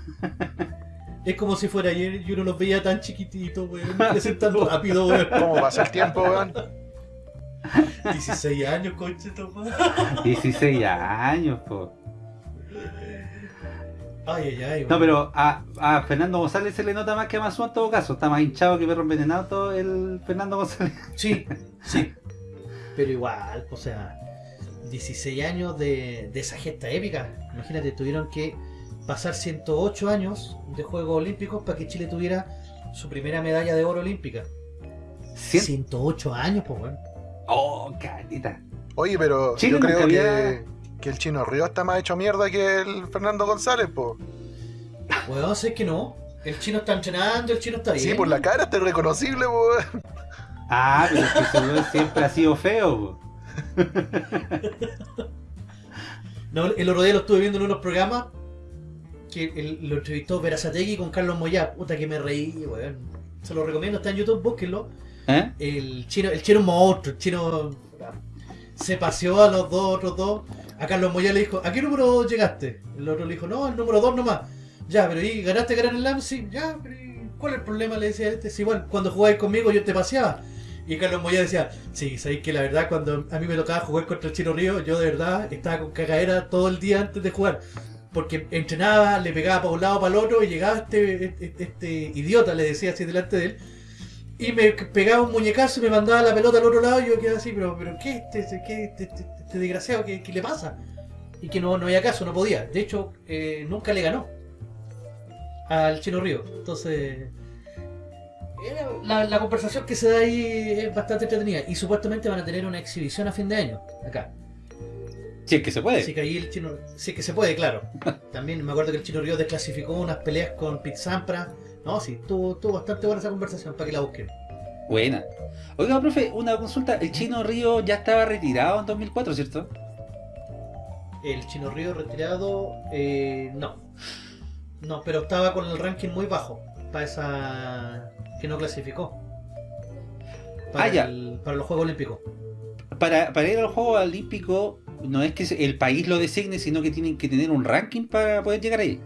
Es como si fuera ayer y uno los veía tan chiquititos, weón. Crecen tan rápido, weón. ¿Cómo pasa el tiempo, weón? 16 años, conche, tu madre. 16 años, po. Ay, ay, ay. No, pero a, a Fernando González se le nota más que a Mazú en todo caso. Está más hinchado que perro envenenado todo el Fernando González. Sí, sí. Pero igual, o sea, 16 años de, de esa gesta épica. Imagínate, tuvieron que pasar 108 años de Juegos Olímpicos para que Chile tuviera su primera medalla de oro olímpica. Cien- 108 años, pues, weón. Oh, carita. Oye, pero Chile yo creo que, había- que el chino Río está más hecho mierda que el Fernando González, po. Weón, sé que no. El chino está entrenando, el chino está bien. Sí, por la cara está irreconocible, po. weón. Ah, pero es que siempre ha sido feo. po. No, el otro día lo estuve viendo en unos programas que el- lo entrevistó Verazategui con Carlos Moyá. Puta que me reí, weón. Se lo recomiendo, está en YouTube, búsquenlo. ¿Eh? El chino, el chino es monstruo, el chino se paseó a los dos otros dos. A Carlos Moyá le dijo, ¿a qué número llegaste? El otro le dijo, no, el número dos nomás. Ya, pero ¿y ganaste Gran Slam? Sí, ya, pero ¿y ¿cuál es el problema? Le decía este, si igual, cuando jugabas conmigo yo te paseaba. Y Carlos Moya decía, sí, sabéis que la verdad cuando a mí me tocaba jugar contra el Chino Río, yo de verdad estaba con cagadera todo el día antes de jugar. Porque entrenaba, le pegaba para un lado para el otro y llegaba este, este, este idiota, le decía así delante de él, y me pegaba un muñecazo y me mandaba la pelota al otro lado y yo quedaba así, pero, pero ¿qué este, este, qué este, este- este desgraciado, ¿qué, qué le pasa? Y que no, no había caso, no podía. De hecho, eh, nunca le ganó al Chino Río. Entonces, la, la conversación que se da ahí es bastante entretenida. Y supuestamente van a tener una exhibición a fin de año, acá. Si es que se puede. Así que ahí el chino, sí que se puede, claro. También me acuerdo que el Chino Río desclasificó unas peleas con Pete Sampras. No, sí, estuvo, estuvo bastante buena esa conversación para que la busquen. Buena. Oiga, profe, una consulta. El chino Río ya estaba retirado en 2004, ¿cierto? El Chino Río retirado, eh, no. No, pero estaba con el ranking muy bajo para esa que no clasificó. Para, Ah, ya. el- para los Juegos Olímpicos. Para, para ir al Juego Olímpico, no es que el país lo designe, sino que tienen que tener un ranking para poder llegar ahí.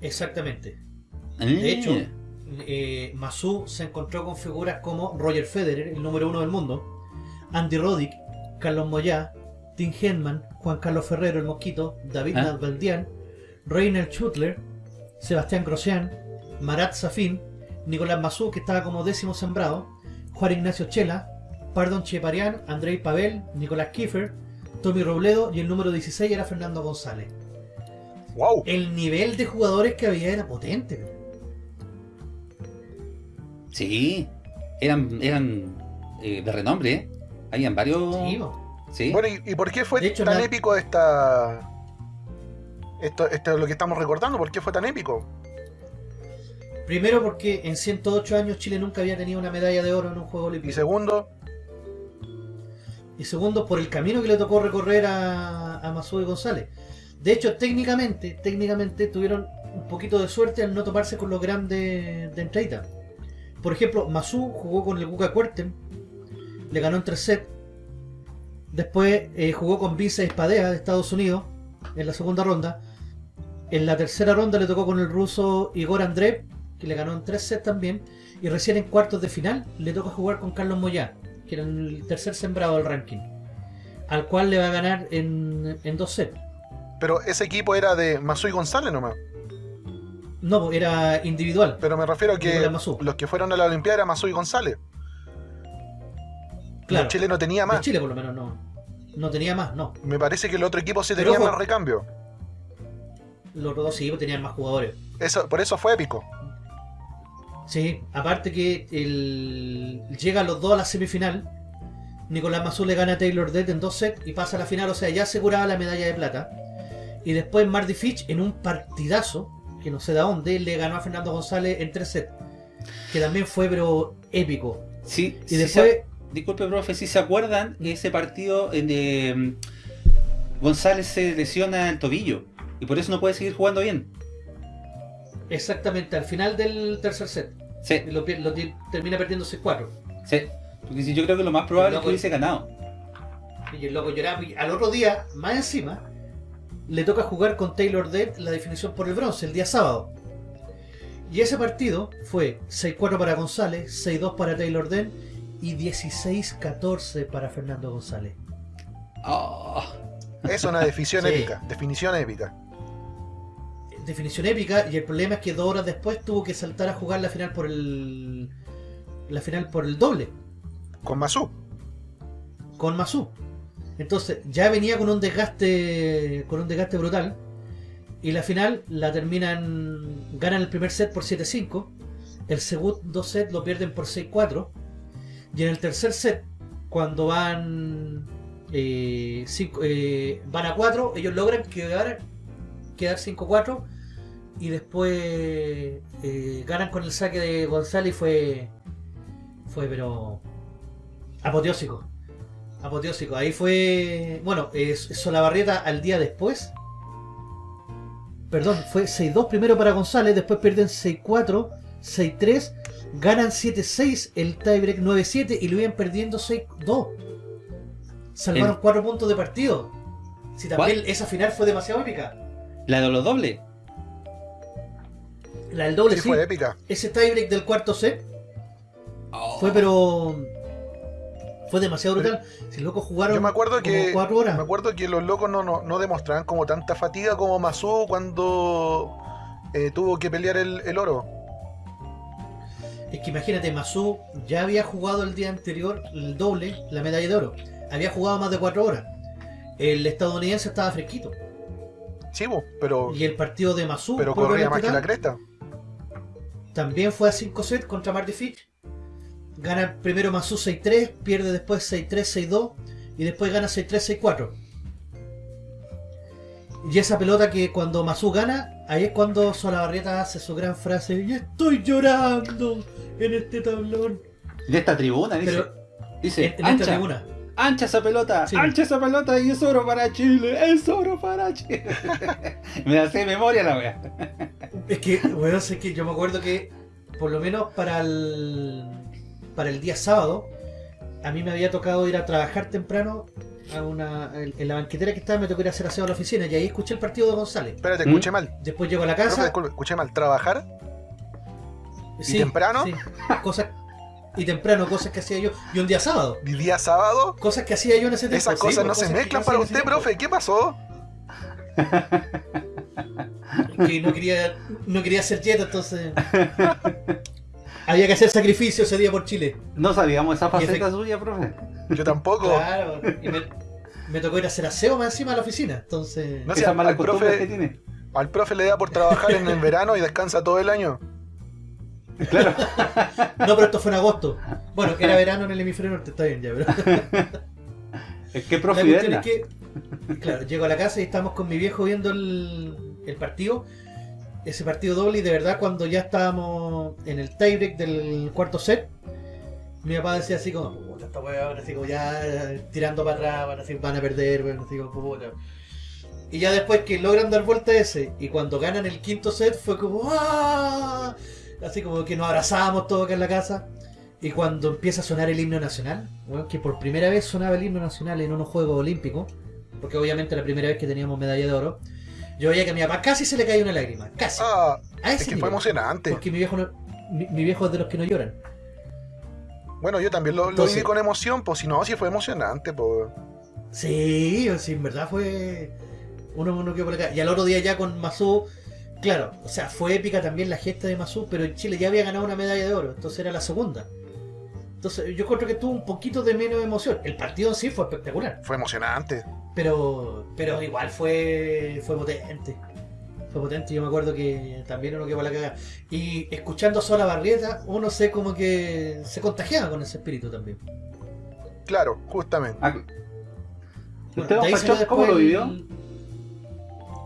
Exactamente. Ah. De hecho, eh, Masu se encontró con figuras como Roger Federer, el número uno del mundo, Andy Roddick, Carlos Moyá, Tim Henman, Juan Carlos Ferrero, el Mosquito, David ¿Ah? Nalbandian, Reiner Schutler, Sebastián Grosjean, Marat Safin, Nicolás Masu, que estaba como décimo sembrado, Juan Ignacio Chela, Pardon Cheparian, Andrei Pavel, Nicolás Kiefer, Tommy Robledo y el número 16 era Fernando González. ¡Wow! El nivel de jugadores que había era potente. sí, eran, eran eh, de renombre, ¿eh? Habían varios. Sí. Bueno, ¿y, y por qué fue hecho, tan la- épico esta. Esto, esto es lo que estamos recordando? ¿Por qué fue tan épico? Primero porque en 108 años Chile nunca había tenido una medalla de oro en un juego Y olímpico. segundo, Y segundo por el camino que le tocó recorrer a, a y González. De hecho, técnicamente, técnicamente tuvieron un poquito de suerte al no tomarse con los grandes de entraita. Por ejemplo, Masú jugó con el Guca Cuerten, le ganó en tres sets. Después eh, jugó con Vince Espadea de Estados Unidos en la segunda ronda. En la tercera ronda le tocó con el ruso Igor Andreev que le ganó en tres sets también, y recién en cuartos de final le toca jugar con Carlos Moyá, que era el tercer sembrado del ranking, al cual le va a ganar en, en dos sets. Pero ese equipo era de Masui González nomás. No, era individual. Pero me refiero a que los que fueron a la Olimpiada era Masui González. Claro. Chile no tenía De más. Chile por lo menos no. No tenía más, no. Me parece que el otro equipo sí Pero tenía ojo. más recambio. Los dos sí pues, tenían más jugadores. Eso, por eso fue épico. Sí, aparte que el... llegan los dos a la semifinal. Nicolás Mazú le gana a Taylor Dead en dos sets y pasa a la final, o sea, ya aseguraba la medalla de plata. Y después Marty Fitch en un partidazo, que no sé de dónde, le ganó a Fernando González en tres sets. Que también fue, pero épico. Sí, Y sí después, se- disculpe, profe, si se acuerdan, ese partido en de mm, González se lesiona el tobillo y por eso no puede seguir jugando bien. Exactamente al final del tercer set, Sí, lo, lo termina perdiendo 6-4. sí. Porque si yo creo que lo más probable es Loco. que hubiese ganado. Y el loco lloraba. Y al otro día, más encima, le toca jugar con Taylor Dead la definición por el bronce, el día sábado. Y ese partido fue 6-4 para González, 6-2 para Taylor Dead y 16-14 para Fernando González. Ah, Es una definición Sí. épica. Definición épica. Definición épica, y el problema es que dos horas después tuvo que saltar a jugar la final por el. La final por el doble. Con Masú. con Masu. Entonces, ya venía con un desgaste con un desgaste brutal y la final la terminan ganan el primer set por 7-5, el segundo set lo pierden por 6-4 y en el tercer set cuando van eh, cinco- eh, van a 4, ellos logran quedar quedar 5-4 y después eh, ganan con el saque de González y fue fue pero apoteósico apoteósico. Ahí fue. Bueno, eh, Solabarrieta al día después. Perdón, fue 6-2 primero para González, después pierden 6-4, 6-3, ganan 7-6, el tiebreak 9-7 y lo iban perdiendo 6-2. Salvaron El- 4 puntos de partido. Si también esa final fue demasiado épica. la de los dobles. La del doble Sí, sí. fue épica. Ese tiebreak del cuarto set Oh. fue pero. Fue demasiado brutal. Si los locos jugaron Yo me acuerdo como que 4 horas. me acuerdo que los locos no, no, no demostraban como tanta fatiga como Masú cuando eh, tuvo que pelear el, el oro. Es que imagínate, Masu ya había jugado el día anterior el doble, la medalla de oro. Había jugado más de 4 horas. El estadounidense estaba fresquito. Sí, pero, Y el partido de Masu pero corría más que la cresta. También fue a 5 sets contra Marty Fitch. Gana primero Masu 6-3, pierde después 6-3, 6-2 y después gana 6-3, 6-4. Y esa pelota que cuando Masu gana, ahí es cuando Solabarrieta hace su gran frase, y estoy llorando en este tablón. De esta tribuna, dice. Pero dice, en, en esta tribuna. Ancha esa pelota, Sí. ancha esa pelota y es oro para Chile, es oro para Chile. me de memoria la wea. Es que, weón, sé que yo me acuerdo que, por lo menos para el, para el día sábado, a mí me había tocado ir a trabajar temprano a una, en, la banquetera que estaba, me tocó ir a hacer aseo a la oficina y ahí escuché el partido de González. Espérate, ¿Mm? escuché mal. Después llego a la Profe, casa. disculpe, escuché mal. ¿Trabajar? sí, temprano? sí, cosas, y temprano, cosas que hacía yo. Y un día sábado, ¿Y día sábado? cosas que hacía yo en ese tiempo. Esas cosas no se mezclan para usted, profe. ¿Qué pasó? Que no quería, no quería hacer dieta, entonces. Había que hacer sacrificio ese día por Chile. No sabíamos esa faceta suya, profe. Yo tampoco. Claro, y me, me tocó ir a hacer aseo más encima de la oficina, entonces... No malas al costumbres profe- que tiene. Al profe le da por trabajar en el verano y descansa todo el año. Claro. No, pero esto fue en agosto. Bueno, era verano en el hemisferio norte, está bien ya, pero... Es que profe es que, claro, llego a la casa y estamos con mi viejo viendo el, el partido, ese partido doble, y de verdad cuando ya estábamos en el tiebreak del cuarto set, mi papá decía así como, puta, esta weá, así como ya tirando para atrás, van, así, van a perder, weón, así como, puta. Y ya después que logran dar vuelta ese, y cuando ganan el quinto set fue como, ¡ah! Así como que nos abrazamos todos acá en la casa. Y cuando empieza a sonar el himno nacional, weón, que por primera vez sonaba el himno nacional en unos Juegos Olímpicos, porque obviamente la primera vez que teníamos medalla de oro, Yo veía que a mi papá casi se le caía una lágrima, casi. Ah, a es que fue emocionante. Porque mi viejo, no- mi, mi viejo es de los que no lloran. Bueno, yo también lo, viví con emoción, pues si no, sí fue emocionante, pues. Sí, sí, en verdad fue. Uno, uno quedó por acá. Y al otro día ya con Mazú, claro, o sea, fue épica también la gesta de Mazú, pero en Chile ya había ganado una medalla de oro, entonces era la segunda. Entonces yo creo que tuvo un poquito de menos emoción. El partido en sí fue espectacular, Fue emocionante. pero pero igual fue fue potente. Fue potente, yo me acuerdo que también uno quedó la cagada. Y escuchando sola Barrieta, uno se como que se contagiaba con ese espíritu también. Claro, justamente. Ah, ¿Usted, salió Fanchop, cómo lo vivió?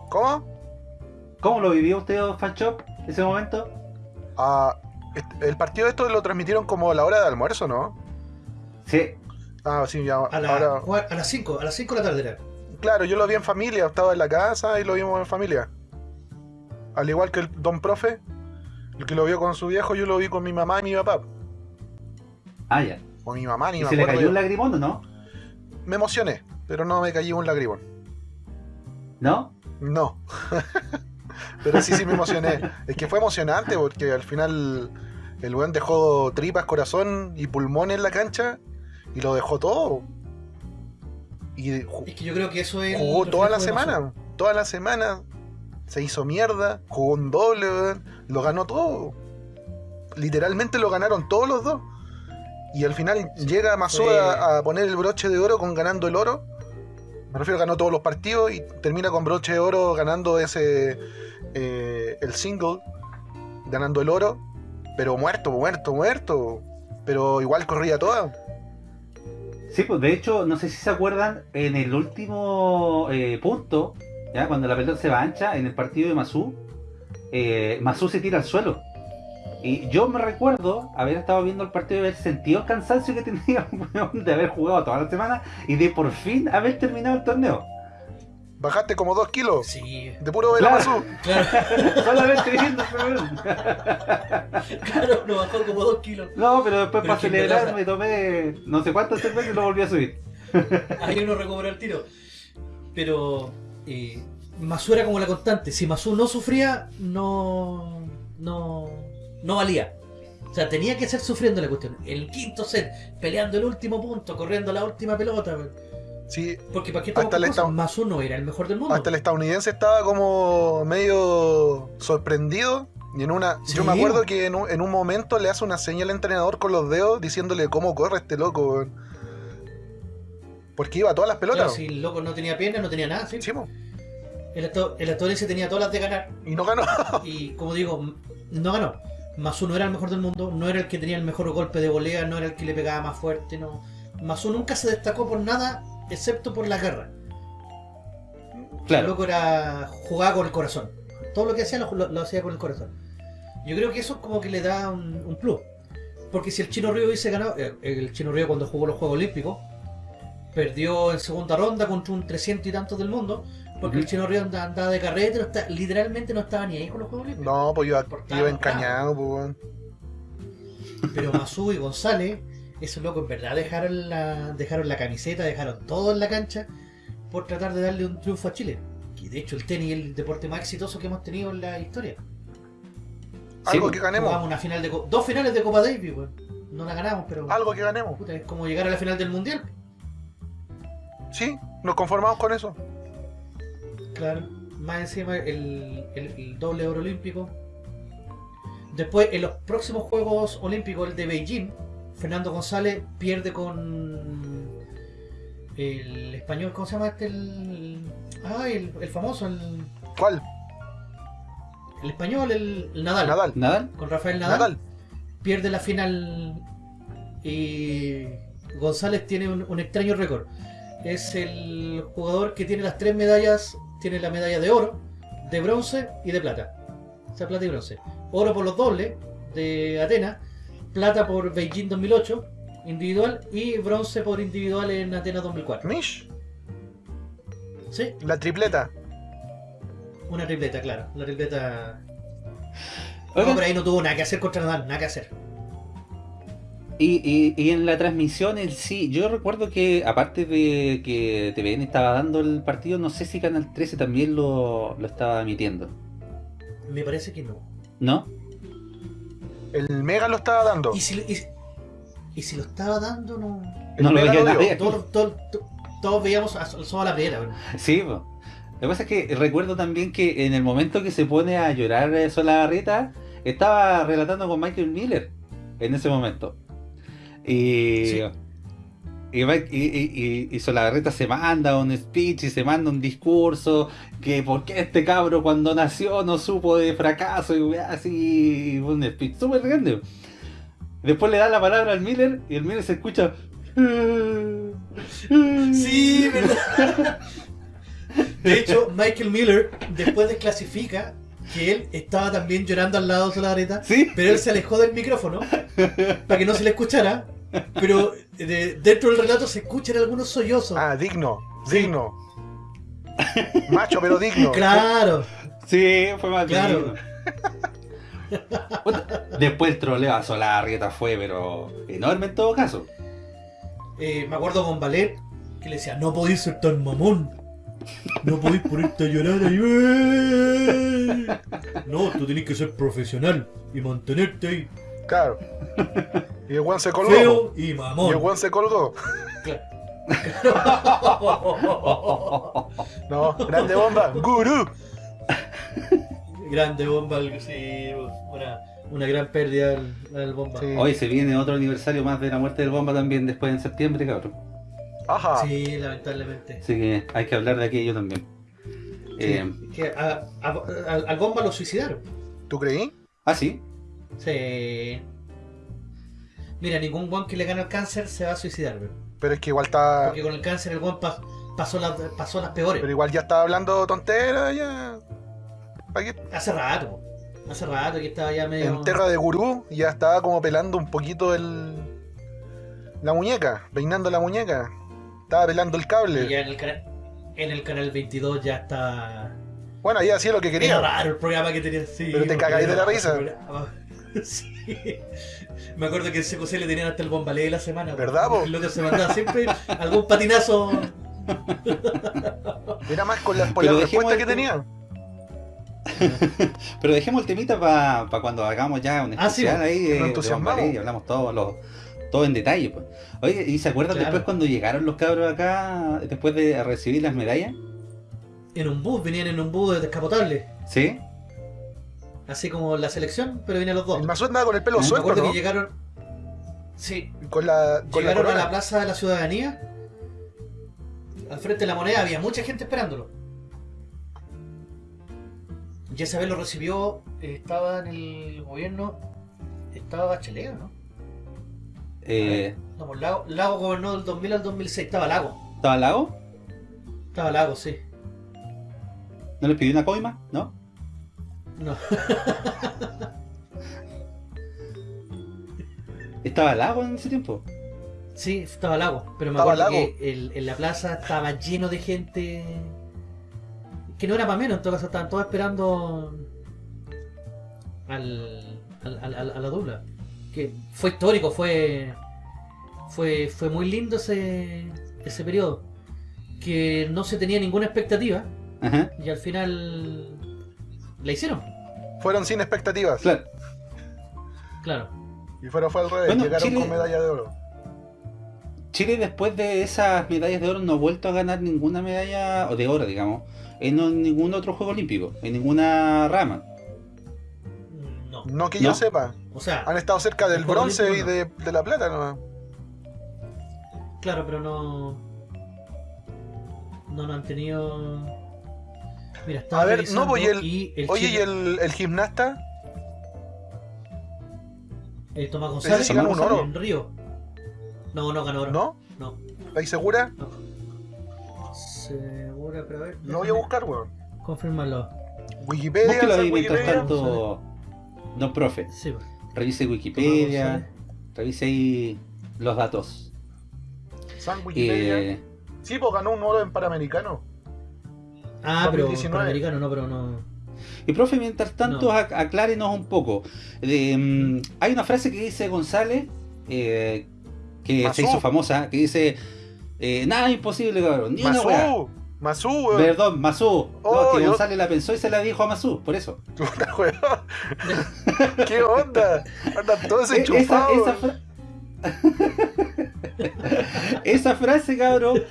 ¿Cómo? ¿Cómo lo vivió usted, don Fanchop, ese momento? Ah, el partido de esto lo transmitieron como a la hora de almuerzo, ¿no? Sí. Ah, sí, ya. A, la- Ahora, a las 5, a las 5 de la tarde era. claro, yo lo vi en familia, estaba en la casa y lo vimos en familia. Al igual que el don profe, el que lo vio con su viejo, yo lo vi con mi mamá y mi papá. Ah, ya. O mi mamá, ni ¿Y me se le cayó yo. un lagrimón o no? Me emocioné, pero no me cayó un lagrimón. ¿No? No. Pero sí, sí me emocioné. Es que fue emocionante porque al final el weón dejó tripas, corazón y pulmón en la cancha y lo dejó todo. Y Es que yo creo que eso es. jugó toda la semana. Toda la semana se hizo mierda, jugó un doble, weón, lo ganó todo. Literalmente lo ganaron todos los dos. Y al final llega Mazú Fue- a, a poner el broche de oro con ganando el oro. Me refiero, ganó todos los partidos y termina con broche de oro ganando ese eh, el single, ganando el oro, pero muerto, muerto, muerto. Pero igual corría toda. Sí, pues de hecho, no sé si se acuerdan, en el último eh, punto, ya cuando la pelota se va ancha, en el partido de Masú, eh, Masú se tira al suelo. Y yo me recuerdo haber estado viendo el partido y haber sentido el cansancio que tenía de haber jugado toda la semana y de por fin haber terminado el torneo. Bajaste como dos kilos Sí, de puro vela Claro. Solamente viendo claro, lo bajó como dos kilos. No, pero después Pero para celebrar me tomé no sé cuántas cervezas y lo volví a subir. Ahí uno recuperó el tiro. Pero eh, Mazú era como la constante. Si Mazú no sufría, no, no, no valía. O sea, tenía que ser sufriendo la cuestión. El quinto set, peleando el último punto, corriendo la última pelota. Sí, Porque para qué Hasta el cosas? estado- Mazú no era el mejor del mundo. hasta el estadounidense estaba como medio sorprendido. Y en una. Sí. Yo me acuerdo que en un, en un momento le hace una señal al entrenador con los dedos diciéndole cómo corre este loco. Porque iba a todas las Claro, pelotas. si el loco no tenía piernas, no tenía nada. ¿sí? El, esto- el estadounidense tenía todas las de ganar. Y no ganó. Y como digo, no ganó. Mazú no era el mejor del mundo, no era el que tenía el mejor golpe de volea, no era el que le pegaba más fuerte, no. Mazú nunca se destacó por nada excepto por la guerra. El Claro. loco era jugaba con el corazón. Todo lo que hacía lo, lo- lo hacía con el corazón. Yo creo que eso como que le da un, un plus. Porque si el Chino Río hubiese ganado, eh, el Chino Río cuando jugó los Juegos Olímpicos, perdió en segunda ronda contra un 300 y tantos del mundo, porque el Chino Río andaba, andaba de carrete, no está- literalmente no estaba ni ahí con los Juegos Olímpicos. No, pues iba, Portado, iba encañado, pues, weón. Pero Mazú y González, esos locos en verdad dejaron la, dejaron la camiseta, dejaron todo en la cancha por tratar de darle un triunfo a Chile. Que de hecho el tenis es el deporte más exitoso que hemos tenido en la historia. Algo pues, que ganemos. Jugamos una final de dos finales de Copa Davis, weón. No la ganamos, pero Algo que ganemos. puta, es como llegar a la final del mundial. Sí, nos conformamos con eso. Claro. Más encima el, el- el doble oro olímpico. Después, en los próximos Juegos Olímpicos, el de Beijing, Fernando González pierde con el español, ¿cómo se llama este? El, ah, el, el famoso, el, ¿Cuál? el español, el, el Nadal, Nadal. ¿Nadal? Con Rafael Nadal, Nadal. pierde la final y González tiene un, un extraño récord. Es el jugador que tiene las tres medallas, tiene la medalla de oro, de bronce y de plata. O sea, plata y bronce. Oro por los dobles de Atenas, plata por Beijing 2008 individual y bronce por individual en Atenas 2004. Mish. Sí, La tripleta. una tripleta, claro. La tripleta. Oigan, No, pero ahí no tuvo nada que hacer contra Nadal, nada que hacer. Y, y, y en la transmisión en sí, yo recuerdo que aparte de que TVN estaba dando el partido, no sé si Canal 13 también lo, lo estaba emitiendo. Me parece que no. ¿No? El Mega lo estaba dando. Y si, y- y si lo estaba dando, no. El no lo veía nadie. Todos, todos, todos- todos veíamos a, solo a la primera. Sí, po. lo que pasa es que recuerdo también que en el momento que se pone a llorar eh, Solabarrieta, estaba relatando con Michael Miller en ese momento. Y, Sí. y, y, y- Solabarrieta se manda un speech y se manda un discurso que por qué este cabro cuando nació no supo de fracaso y así un speech súper grande. Después le da la palabra al Miller y el Miller se escucha Sí, ¿verdad? De hecho, Michael Miller después desclasifica que él estaba también llorando al lado de Solabarrieta, Sí, pero él se alejó del micrófono para que no se le escuchara. Pero de- dentro del relato se escuchan algunos sollozos. Ah, digno, Sí. digno. Macho, pero digno. Claro, Sí, fue más Claro. Después el troleo a Solarrieta fue, pero enorme en todo caso. Eh, me acuerdo con Valer que le decía, no podéis ser tan mamón. No podéis ponerte a llorar ahí. ¡eh! No, tú tenés que ser profesional y mantenerte ahí Claro. Y el Juan se colgó. feo y Y el mamón. Juan se colgó. No, grande bomba. Gurú. Grande bomba, sí, una, una gran pérdida el, el bomba. Sí. Hoy se viene otro aniversario más de la muerte del bomba también después en septiembre, cabrón. Ajá. Sí, lamentablemente. Así que hay que hablar de aquello también. Eh, Que a- a- al, al bomba lo suicidaron. ¿Tú creí? ah, sí. Sí. Mira, ningún guan que le gane el cáncer se va a suicidar, weón. Pero es que igual está. Porque con el cáncer el guan pa- pasó, las pasó las peores. Pero igual ya estaba hablando tonteras ya. ¿Para qué? Hace rato. Hace rato que estaba ya medio. En Terra de Gurú ya estaba como pelando un poquito el. La muñeca, peinando la muñeca. Estaba pelando el Y cable. ya en el, canal, en el canal 22 ya está. Bueno, ahí hacía lo que Era quería. raro el programa que tenía. Sí, Pero te cagáis de era la risa. Sí. Me acuerdo que en CQC le tenían hasta el bombalé de la semana. ¿Verdad, po? El otro se mandaba siempre algún patinazo. Era más con las, por Pero la dejemos respuesta que tenía. Pero dejemos el temita para cuando hagamos ya un Ah, sí, especial ahí de, de. Bombalé y hablamos todos los todo en detalle. Pues. Oye, ¿y se acuerdan Claro. después cuando llegaron los cabros acá, después de recibir las medallas? En un bus, venían en un bus descapotable. ¿Sí? Así como la selección, pero venían los dos. El Mazú andaba con el pelo Me suelto, acuerdo ¿no? que llegaron. Sí, Con la, con la llegaron a la plaza de la ciudadanía. Al frente de la moneda había mucha gente esperándolo. Y esa vez lo recibió, eh, estaba en el gobierno, estaba Bachelet, ¿o ¿no? Eh, No, pues Lago, Lago gobernó del 2000 al 2006, estaba Lago. ¿Estaba lago? Estaba Lago, sí. ¿No les pidió una coima? ¿No? No. ¿Estaba lago en ese tiempo? Sí, estaba Lago, pero me Estaba acuerdo Lago. que el- en la plaza estaba lleno de gente que no era para menos, en todo caso estaban todos esperando al, al- al- al- a la dupla. Que fue histórico, fue fue fue muy lindo ese ese periodo que no se tenía ninguna expectativa Ajá, y al final la hicieron, Fueron sin expectativas. claro. claro. Y fueron fue al revés. Bueno, Llegaron Chile- con medalla de oro. Chile después de esas medallas de oro no ha vuelto a ganar ninguna medalla, o de oro digamos, en no- ningún otro juego olímpico, en ninguna rama. No. No que ¿No? yo sepa. O sea, Han estado cerca del bronce y de, de la plata nomás. Claro, pero no. No, no han tenido. Mira, estaba A ver, revisando no, pues, y el- y el Oye, Chile- ¿y el, el gimnasta? eh, Tomás González sí ganó un oro. en Río. No, no ganó oro. ¿No? No. ¿Estáis segura? Segura, pero a ver. Lo voy a buscar, weón. Confirmarlo. Wikipedia, Búsquelo San ahí mientras Wikipedia. tanto, don profe. Sí, pues. Revise Wikipedia, revise ahí los datos. San Wikipedia. Eh, Sí, pues ganó un oro en Panamericano. Ah, pero 2019. Panamericano no, pero no. y profe, mientras tanto, No. ac- aclárenos un poco. Mm, hay una frase que dice González eh, que Masú. se hizo famosa, que dice, eh, nada imposible, cabrón, ni una weá. Masú, weón. Perdón, Masú. Oh, no, que yo- González la pensó y se la dijo a Masú, por eso. Puta, weón. ¿Qué onda? Andan todos esa, enchufados. esa, fra- esa frase, cabrón,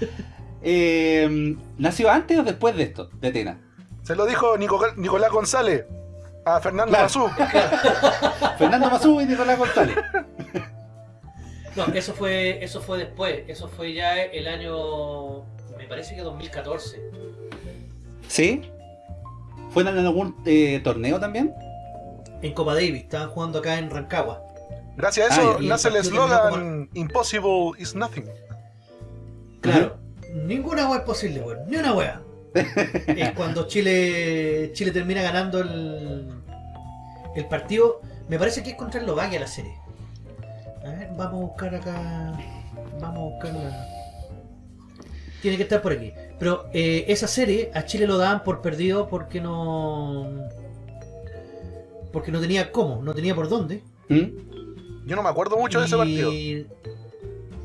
eh, ¿nació antes o después de esto, de Atena? Se lo dijo Nico- Nicolás González a Fernando Claro. Masú. Fernando Masú y Nicolás González. No, eso fue, eso fue después. Eso fue ya el año. Me parece que 2014. ¿Sí? ¿Fue en algún eh, torneo también? En Copa Davis. Estaban jugando acá en Rancagua. Gracias a eso Ah, nace el eslogan Impossible is nothing. Claro. Ninguna wea es posible, weón. Ni una wea. es cuando Chile Chile termina ganando el, el partido. Me parece que es contra Eslovaquia la serie. A ver, vamos a buscar acá. Vamos a buscar la. Tiene que estar por aquí. Pero eh, esa serie a Chile lo daban por perdido porque no. Porque no tenía cómo, no tenía por dónde. ¿Mm? Yo no me acuerdo mucho de ese partido.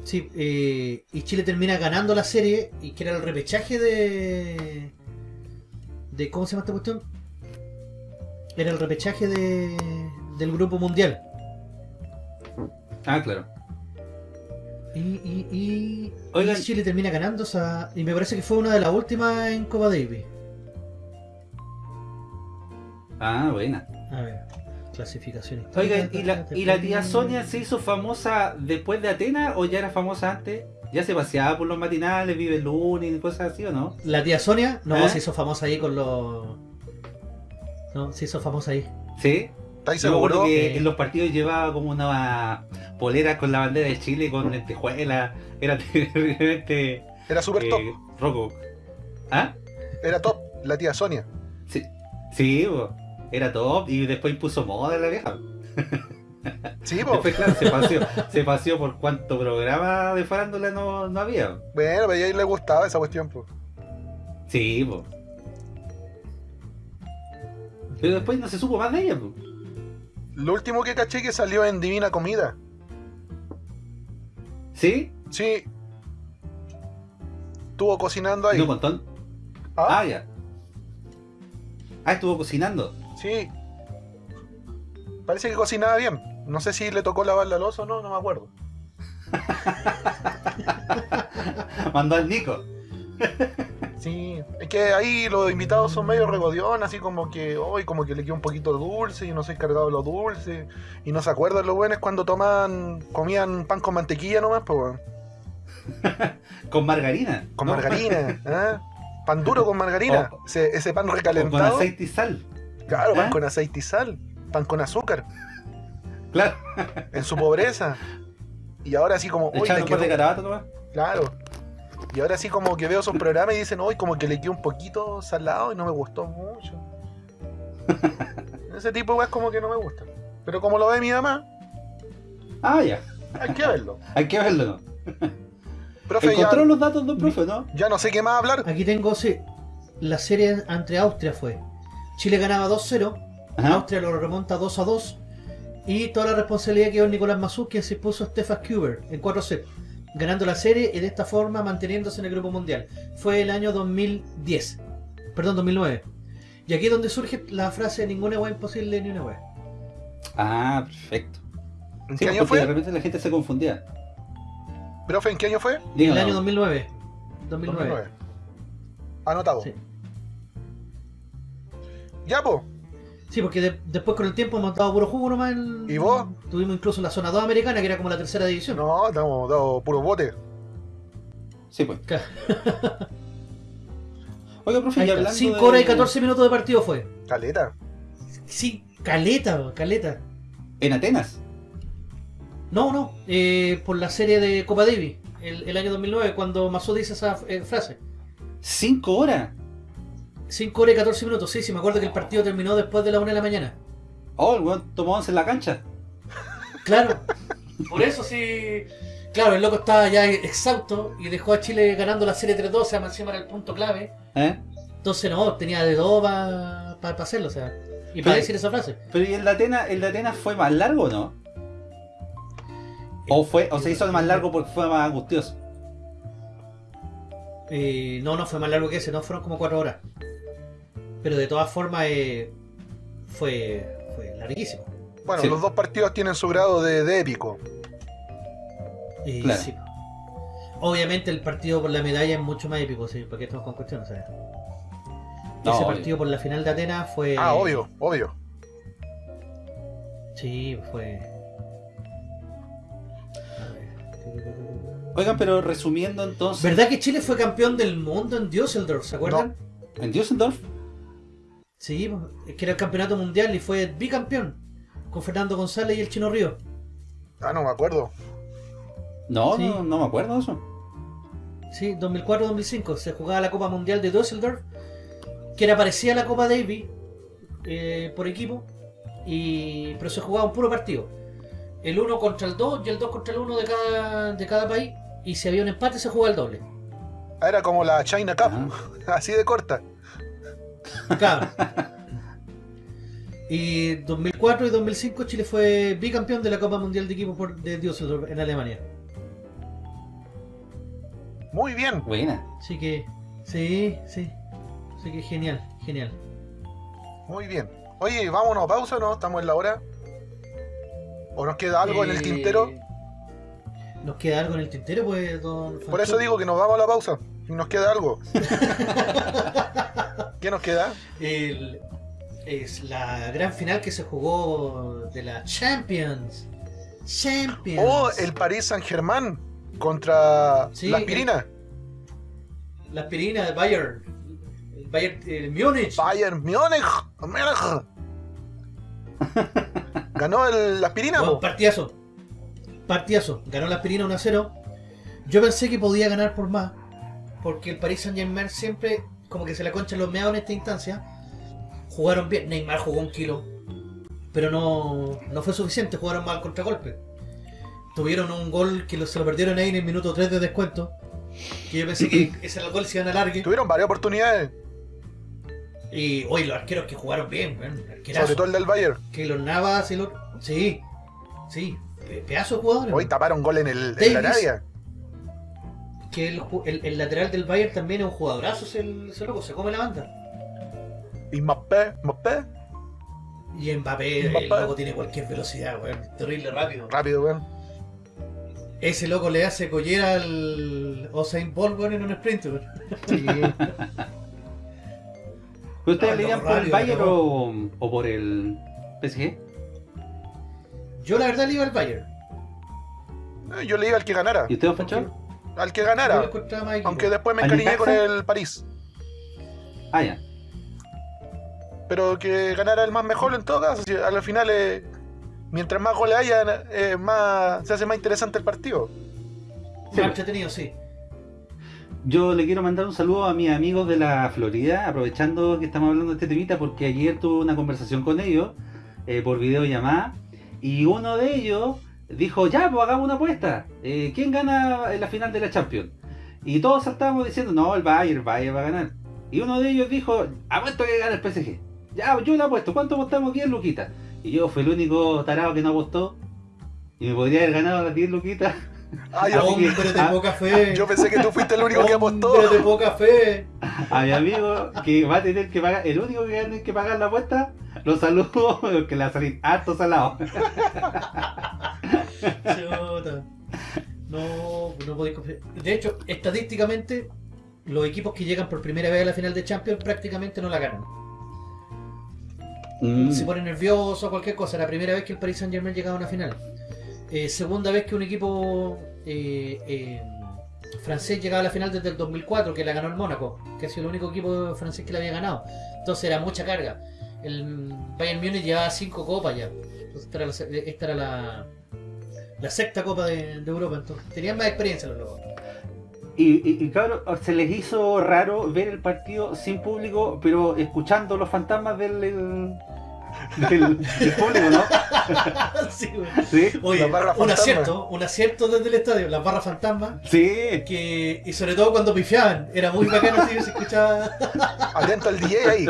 Sí, eh, y Chile termina ganando la serie y que era el repechaje de. de ¿Cómo se llama esta cuestión? Era el repechaje de, del grupo mundial. Ah, claro. Y, y, y, Oigan. y Chile termina ganando esa. Y me parece que fue una de las últimas en Copa Davis. Ah, buena. A ver, clasificación. Oigan, ¿y la, ¿y la tía Sonia se hizo famosa después de Atenas o ya era famosa antes? ¿Ya se paseaba por los matinales, vive el lunes y cosas así o no? La tía Sonia, no, ¿Eh? se hizo famosa ahí con los. No, se hizo famosa ahí. ¿Sí? ¿Estáis seguros? que Eh. en los partidos llevaba como una polera con la bandera de Chile con lentejuela. Era terriblemente Era super eh, top. roco. ¿Ah? Era top. La tía Sonia. Sí, sí bo. era top y después impuso moda la vieja. Sí, po. Después, claro, se paseó, se paseó por cuánto programa de farándula no, no había. Bueno, pero a ella le gustaba esa cuestión, po. Sí, po. Pero después no se supo más de ella, po. Lo último que caché que salió en Divina Comida. ¿Sí? Sí. Estuvo cocinando ahí. ¿No un montón? ¿Ah? Ah, ya. Ah, estuvo cocinando. Sí. Parece que cocinaba bien. No sé si le tocó lavar la losa o no, no me acuerdo. Mandó al Nico. Sí. Es que ahí los invitados son medio regodiones, así como que hoy como que le queda un poquito dulce y no soy cargado de lo dulce. Y no se acuerdan lo bueno es cuando tomaban, comían pan con mantequilla nomás, pues. Con margarina. con ¿no? margarina. ¿ah? Pan duro con margarina. O- ese, ese pan O con recalentado. aceite y sal. Claro, pan ¿Ah? con aceite y sal. Pan con azúcar. Claro. En su pobreza. Y ahora así como, echaron le un par de quedó- carabatos nomás. Claro. Y ahora sí como que veo esos programas y dicen, hoy como que le quedó un poquito salado y no me gustó mucho. Ese tipo weas como que no me gusta. Pero como lo ve mi mamá, Ah, ya. hay que verlo. Hay que verlo, ¿no? Profe, ya, Encontró los datos del profe, ¿no? ya no sé qué más hablar. Aquí tengo, sí, la serie entre Austria fue. Chile ganaba 2-0, Ajá. Austria lo remonta 2-2 y toda la responsabilidad quedó en Nicolás Mazú, quien se puso a Stefan Kuber en 4 sets, ganando la serie y de esta forma manteniéndose en el grupo mundial. Fue el año 2010, perdón, 2009. Y aquí es donde surge la frase ninguna wea imposible ni una wea. Ah, perfecto. ¿En Sí, qué año porque de fue? repente la gente se confundía. Profe, ¿en qué año fue? El Díganos. año 2009. 2009. 2009. Anotado. Sí. Ya, po. Sí, porque de- después con el tiempo hemos dado puro jugo nomás. en- ¿Y vos? Tuvimos incluso la zona 2 americana, que era como la tercera división. No, estamos dado puro bote. Sí, pues. Claro. Oiga, profe, Ahí y está, hablando 5 de- horas y 14 minutos de partido fue. Caleta. Sí, caleta, caleta. En Atenas. No, no, eh, por la serie de Copa Davis, el, el año 2009, cuando Mazú dice esa eh, frase. ¿Cinco horas? 5 horas y 14 minutos, sí, sí, me acuerdo que el partido terminó después de la 1 de la mañana. Oh, el weón tomó once en la cancha. Claro, por eso sí. Claro, el loco estaba ya exhausto y dejó a Chile ganando la serie 3-2, o sea, encima era el punto clave. ¿Eh? Entonces, no, tenía de dos para hacerlo, o sea, y para decir esa frase. Pero ¿y el de Atenas, el de Atenas fue más largo o no? ¿O, fue, o se hizo más largo porque fue más angustioso? Eh, no, no fue más largo que ese, no fueron como cuatro horas. Pero de todas formas eh, fue, fue larguísimo. Bueno, Sí. los dos partidos tienen su grado de, de épico. Eh, Claro. sí. Obviamente el partido por la medalla es mucho más épico, sí, porque estamos con cuestiones, ¿sabes? No, Ese obvio. partido por la final de Atenas fue... Ah, obvio, obvio. Sí, fue... Oigan, pero resumiendo entonces, ¿Verdad que Chile fue campeón del mundo en Düsseldorf, ¿se acuerdan? en Düsseldorf, Sí, es que era el campeonato mundial y fue bicampeón con Fernando González y el Chino Río. Ah, no me acuerdo. no, Sí. no, no me acuerdo de eso. Sí, 2004-2005 se jugaba la Copa Mundial de Düsseldorf, que era parecida a la Copa Davis eh, por equipo, y pero se jugaba un puro partido. El 1 contra el 2 y el 2 contra el 1 de cada, de cada país, y si había un empate se jugaba el doble. Ah, Era como la China Cup, Ah. así de corta. Claro. Y 2004 y 2005 Chile fue bicampeón de la Copa Mundial de Equipo por, de Düsseldorf en Alemania. Muy bien. Buena. Así que, sí, sí. Así que genial, genial. Muy bien. Oye, vámonos a pausa, ¿no? Estamos en la hora. ¿O nos queda algo en el Eh, tintero? ¿Nos queda algo en el tintero, pues, don Por eso digo que nos vamos a la pausa. Nos queda algo. ¿Qué nos queda? El- es la gran final que se jugó de la Champions. Champions. Oh, el Paris Saint Germain contra Sí, la aspirina. La aspirina de Bayern. El Bayern, el Múnich. Bayern Múnich. Ganó el, la aspirina, Bueno, partidazo. Partidazo. Ganó la aspirina 1 a 0. Yo pensé que podía ganar por más. Porque el Paris Saint Germain siempre como que se la concha los meados en esta instancia. Jugaron bien. Neymar jugó un kilo. Pero no, no fue suficiente. Jugaron mal contragolpe. Tuvieron un gol que se lo perdieron ahí en el minuto 3 de descuento. Que yo pensé que ese era el gol se iban a largue. Tuvieron varias oportunidades. Y hoy los arqueros que jugaron bien. Sobre todo el del Bayern. Que los Navas y los. Sí, sí, pe- pedazo de jugadores. Hoy taparon gol en, el, en la Davis. Que el, el- el lateral del Bayern también es un jugadorazo, ese, ese loco, se come la banda. Y Mbappé, Mbappé. Y Mbappé, el Mbappé. loco tiene cualquier velocidad, weón. Terrible rápido. Rápido, weón. Ese loco le hace collera al Usain Bolt, weón, en un sprint, weón. Sí. ¿Pero ¿Ustedes Ah, le no, por el Bayern o, o por el PSG? Yo la verdad le iba al Bayern. Eh, Yo le iba al que ganara. ¿Y usted, don Fancho? Al que ganara. más. Aunque después me ¿Al encariñé con el París. Ah, ya. Pero que ganara el más mejor en todo caso. al final, eh, mientras más goles haya, eh, más, se hace más interesante el partido. Más Sí. entretenido, sí. Yo le quiero mandar un saludo a mis amigos de la Florida, aprovechando que estamos hablando de este temita, porque ayer tuve una conversación con ellos eh, por videollamada y uno de ellos dijo, ya, pues hagamos una apuesta. Eh, ¿Quién gana en la final de la Champions? Y todos estábamos diciendo, no, el Bayern, el Bayern va a ganar. Y uno de ellos dijo, apuesto que gana el PSG. Ya, yo le apuesto, ¿cuánto apostamos? 10 luquitas. Y yo fui el único tarado que no apostó. Y me podría haber ganado las 10 luquitas. Que- Hombre de ah, poca fe. yo pensé que tú fuiste el único que apostó. Hombre de poca fe. a mi amigo que va a tener que pagar, el único que va a tener que pagar la apuesta, lo saludo, que le va a salir harto salado. Chuta. No, no podéis confiar. De hecho, estadísticamente, los equipos que llegan por primera vez a la final de Champions prácticamente no la ganan. Mm. Se ponen nerviosos o cualquier cosa. La primera vez que el Paris Saint Germain llegaba a una final. Eh, segunda vez que un equipo eh, eh, francés llegaba a la final desde el 2004, que la ganó el Mónaco, que ha sido el único equipo francés que la había ganado. Entonces era mucha carga. El Bayern Múnich llevaba cinco copas ya. Entonces, esta era la, esta era la, la sexta copa de, de Europa. Entonces tenían más experiencia los locos. Y, y, y, cabrón, se les hizo raro ver el partido sin público, pero escuchando los fantasmas del, del, del- del público, ¿no? Sí, güey. Sí, Oye, un acierto, un acierto desde el estadio, las barras fantasmas. sí. que y sobre todo cuando pifiaban era muy bacano si se escuchaba Atento al DJ ahí.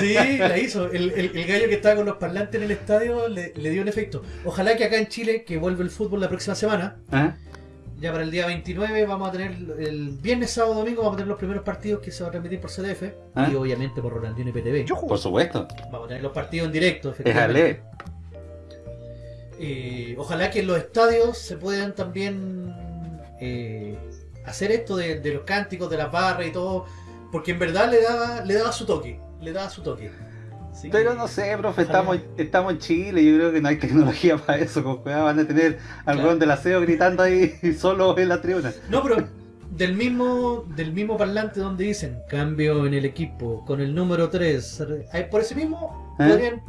Sí, la hizo. El, el- el gallo que estaba con los parlantes en el estadio le, le dio un efecto. Ojalá que acá en Chile, que vuelve el fútbol la próxima semana, ¿Ah? ya para el día 29 vamos a tener el viernes, sábado, domingo, vamos a tener los primeros partidos que se van a transmitir por CDF ¿Ah? y obviamente por Rolandino y PTV. Yujú. Por supuesto. Vamos a tener los partidos en directo, Déjale. efectivamente. Eh, ojalá que en los estadios se puedan también eh, hacer esto de, de los cánticos, de las barras y todo, porque en verdad le daba, le daba su toque, le daba su toque. Así Pero que- no sé, profe, estamos, estamos en Chile, yo creo que no hay tecnología para eso, con cuidado van a tener al Claro. del aseo gritando ahí solo en la tribuna. No, pero del mismo, del mismo parlante donde dicen cambio en el equipo con el número 3, por ese mismo ¿Eh? podrían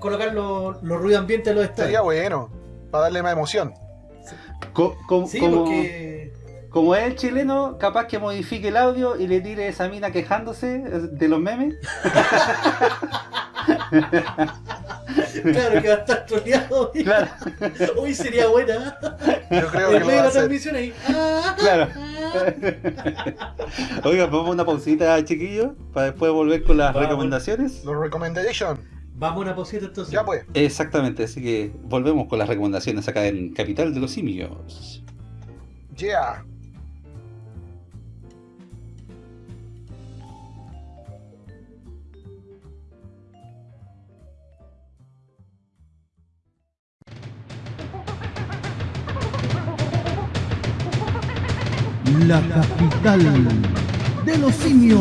colocar los, los ruidos ambientes de los Sería estadios. bueno, para darle más emoción. Co- co- Sí, como, porque como es el chileno, capaz que modifique el audio y le tire esa mina quejándose de los memes. claro que va a estar troleado. y- Claro, Hoy sería buena. Yo creo que va de la transmisión ahí. ah, claro. ah. Oiga, vamos a una pausita, chiquillos, para después volver con las Vamos. recomendaciones. Los recommendations. Vamos a una posita entonces. Ya pues. Exactamente, así que volvemos con las recomendaciones acá en Capital de los Simios. Yeah. La capital de los simios.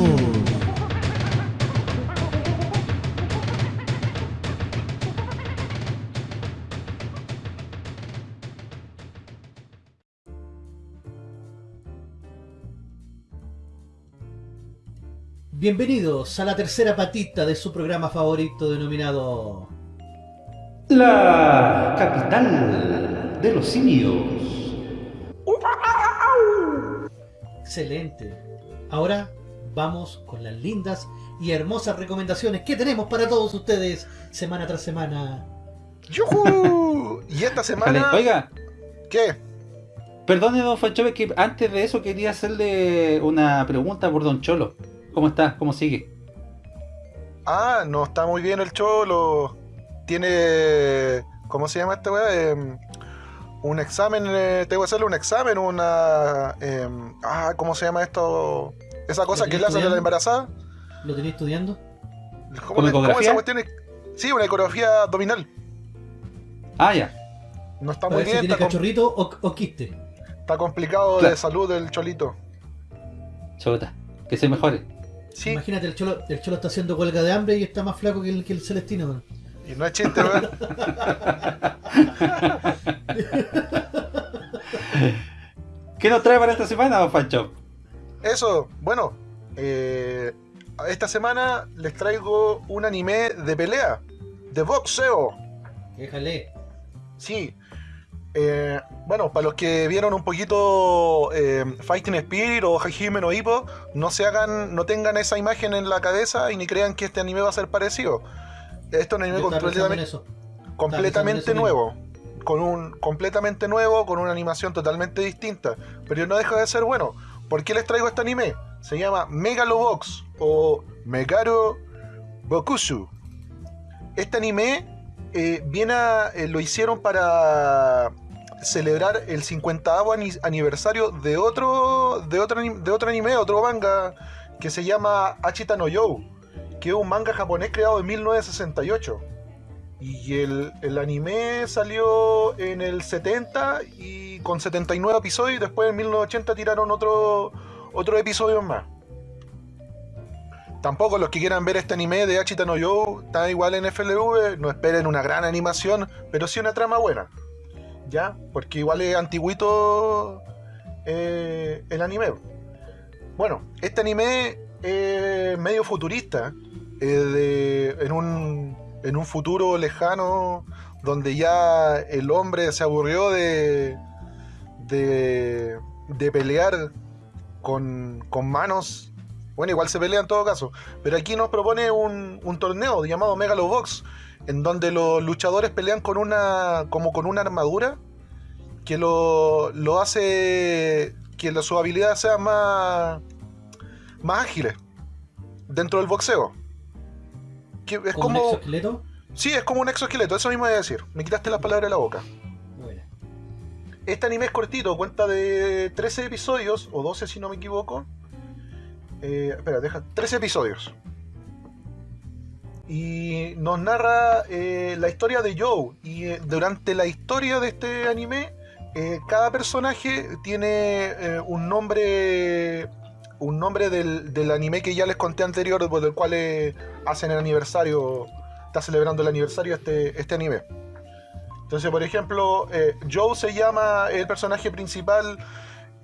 Bienvenidos a la tercera patita de su programa favorito denominado La capital de los simios. Excelente. Ahora vamos con las lindas y hermosas recomendaciones que tenemos para todos ustedes semana tras semana. ¡Yujú! Y esta semana. Oiga, ¿Qué? perdone, don Fanchove, que antes de eso quería hacerle una pregunta por don Cholo. ¿Cómo está? ¿Cómo sigue? Ah, no está muy bien el cholo. Tiene. ¿Cómo se llama esta weá? Em, un examen. eh, tengo que hacerle un examen, una. em, ah, ¿cómo se llama esto? Esa cosa ¿Lo que le hacen a la embarazada. ¿Lo tenía estudiando? ¿Cómo, esa cuestión es? Sí, una ecografía abdominal. Ah, ya. No está muy ver si bien, tiene cachorrito o, o quiste. está complicado Claro. de salud el cholito. Chota. Que se mejore. Sí, Imagínate, el cholo, el cholo está haciendo huelga de hambre y está más flaco que el, que el Celestino. man. y no es chiste, weón. ¿Qué nos trae para esta semana, don Fancho? Eso, bueno, eh, esta semana les traigo un anime de pelea, de boxeo. Déjale. Sí. Eh, bueno, para los que vieron un poquito eh, Fighting Spirit o Hajime no Ippo, no se hagan, no tengan esa imagen en la cabeza y ni crean que este anime va a ser parecido. Esto es un anime completamente, completamente nuevo. Con un completamente nuevo, con una animación totalmente distinta. Pero no deja de ser bueno. ¿Por qué les traigo este anime? Se llama Megalobox o Megaro Bokusu. Este anime eh, viene eh, lo hicieron para celebrar el 50 ani- aniversario de otro, de, otro, de otro anime, otro manga, que se llama Achita no You, que es un manga japonés creado en 1968. Y el, el anime salió en el 70 y con 79 episodios y después en 1980 tiraron otro, otro episodio más. Tampoco los que quieran ver este anime de Achita no You está igual en FLV, no esperen una gran animación, pero sí una trama buena. ¿Ya? Porque igual es antiguito eh, el anime. Bueno, este anime es medio futurista, eh, de- en, un, en un futuro lejano donde ya el hombre se aburrió de, de, de pelear con, con manos. Bueno, igual se pelea en todo caso. Pero aquí nos propone un, un torneo llamado Megalobox, en donde los luchadores pelean con una. como con una armadura que lo, lo hace que sus habilidades sean más. más ágiles dentro del boxeo. Que es ¿Como un exoesqueleto? Sí, es como un exoesqueleto, eso mismo voy a decir. Me quitaste las palabras de la boca. Bueno. Este anime es cortito, cuenta de 13 episodios, o 12 si no me equivoco. Eh, espera, deja. 13 episodios. Y nos narra eh, la historia de Joe. Y eh, durante la historia de este anime, cada personaje tiene un nombre. Un nombre del, del anime que ya les conté anterior, por el cual hacen el aniversario. Está celebrando el aniversario este, este anime. Entonces, por ejemplo, eh, Joe se llama el personaje principal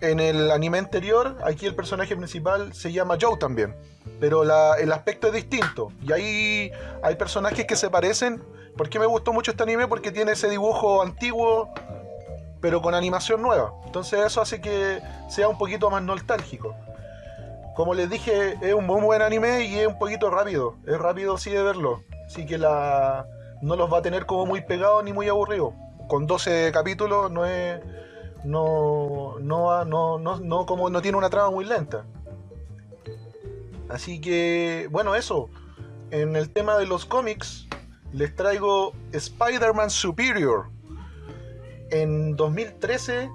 en el anime anterior. Aquí el personaje principal se llama Joe también. Pero el aspecto es distinto. Y ahí hay personajes que se parecen. ¿Por qué me gustó mucho este anime? Porque tiene ese dibujo antiguo, pero con animación nueva. Entonces eso hace que sea un poquito más nostálgico. Como les dije, es un muy buen anime y es un poquito rápido. Es rápido sí de verlo. Así que la no los va a tener como muy pegados ni muy aburridos. Con 12 capítulos no es. No, no, no, no, no, como no tiene una trama muy lenta. Así que, bueno, eso. En el tema de los cómics, les traigo Spider-Man Superior. En 2013,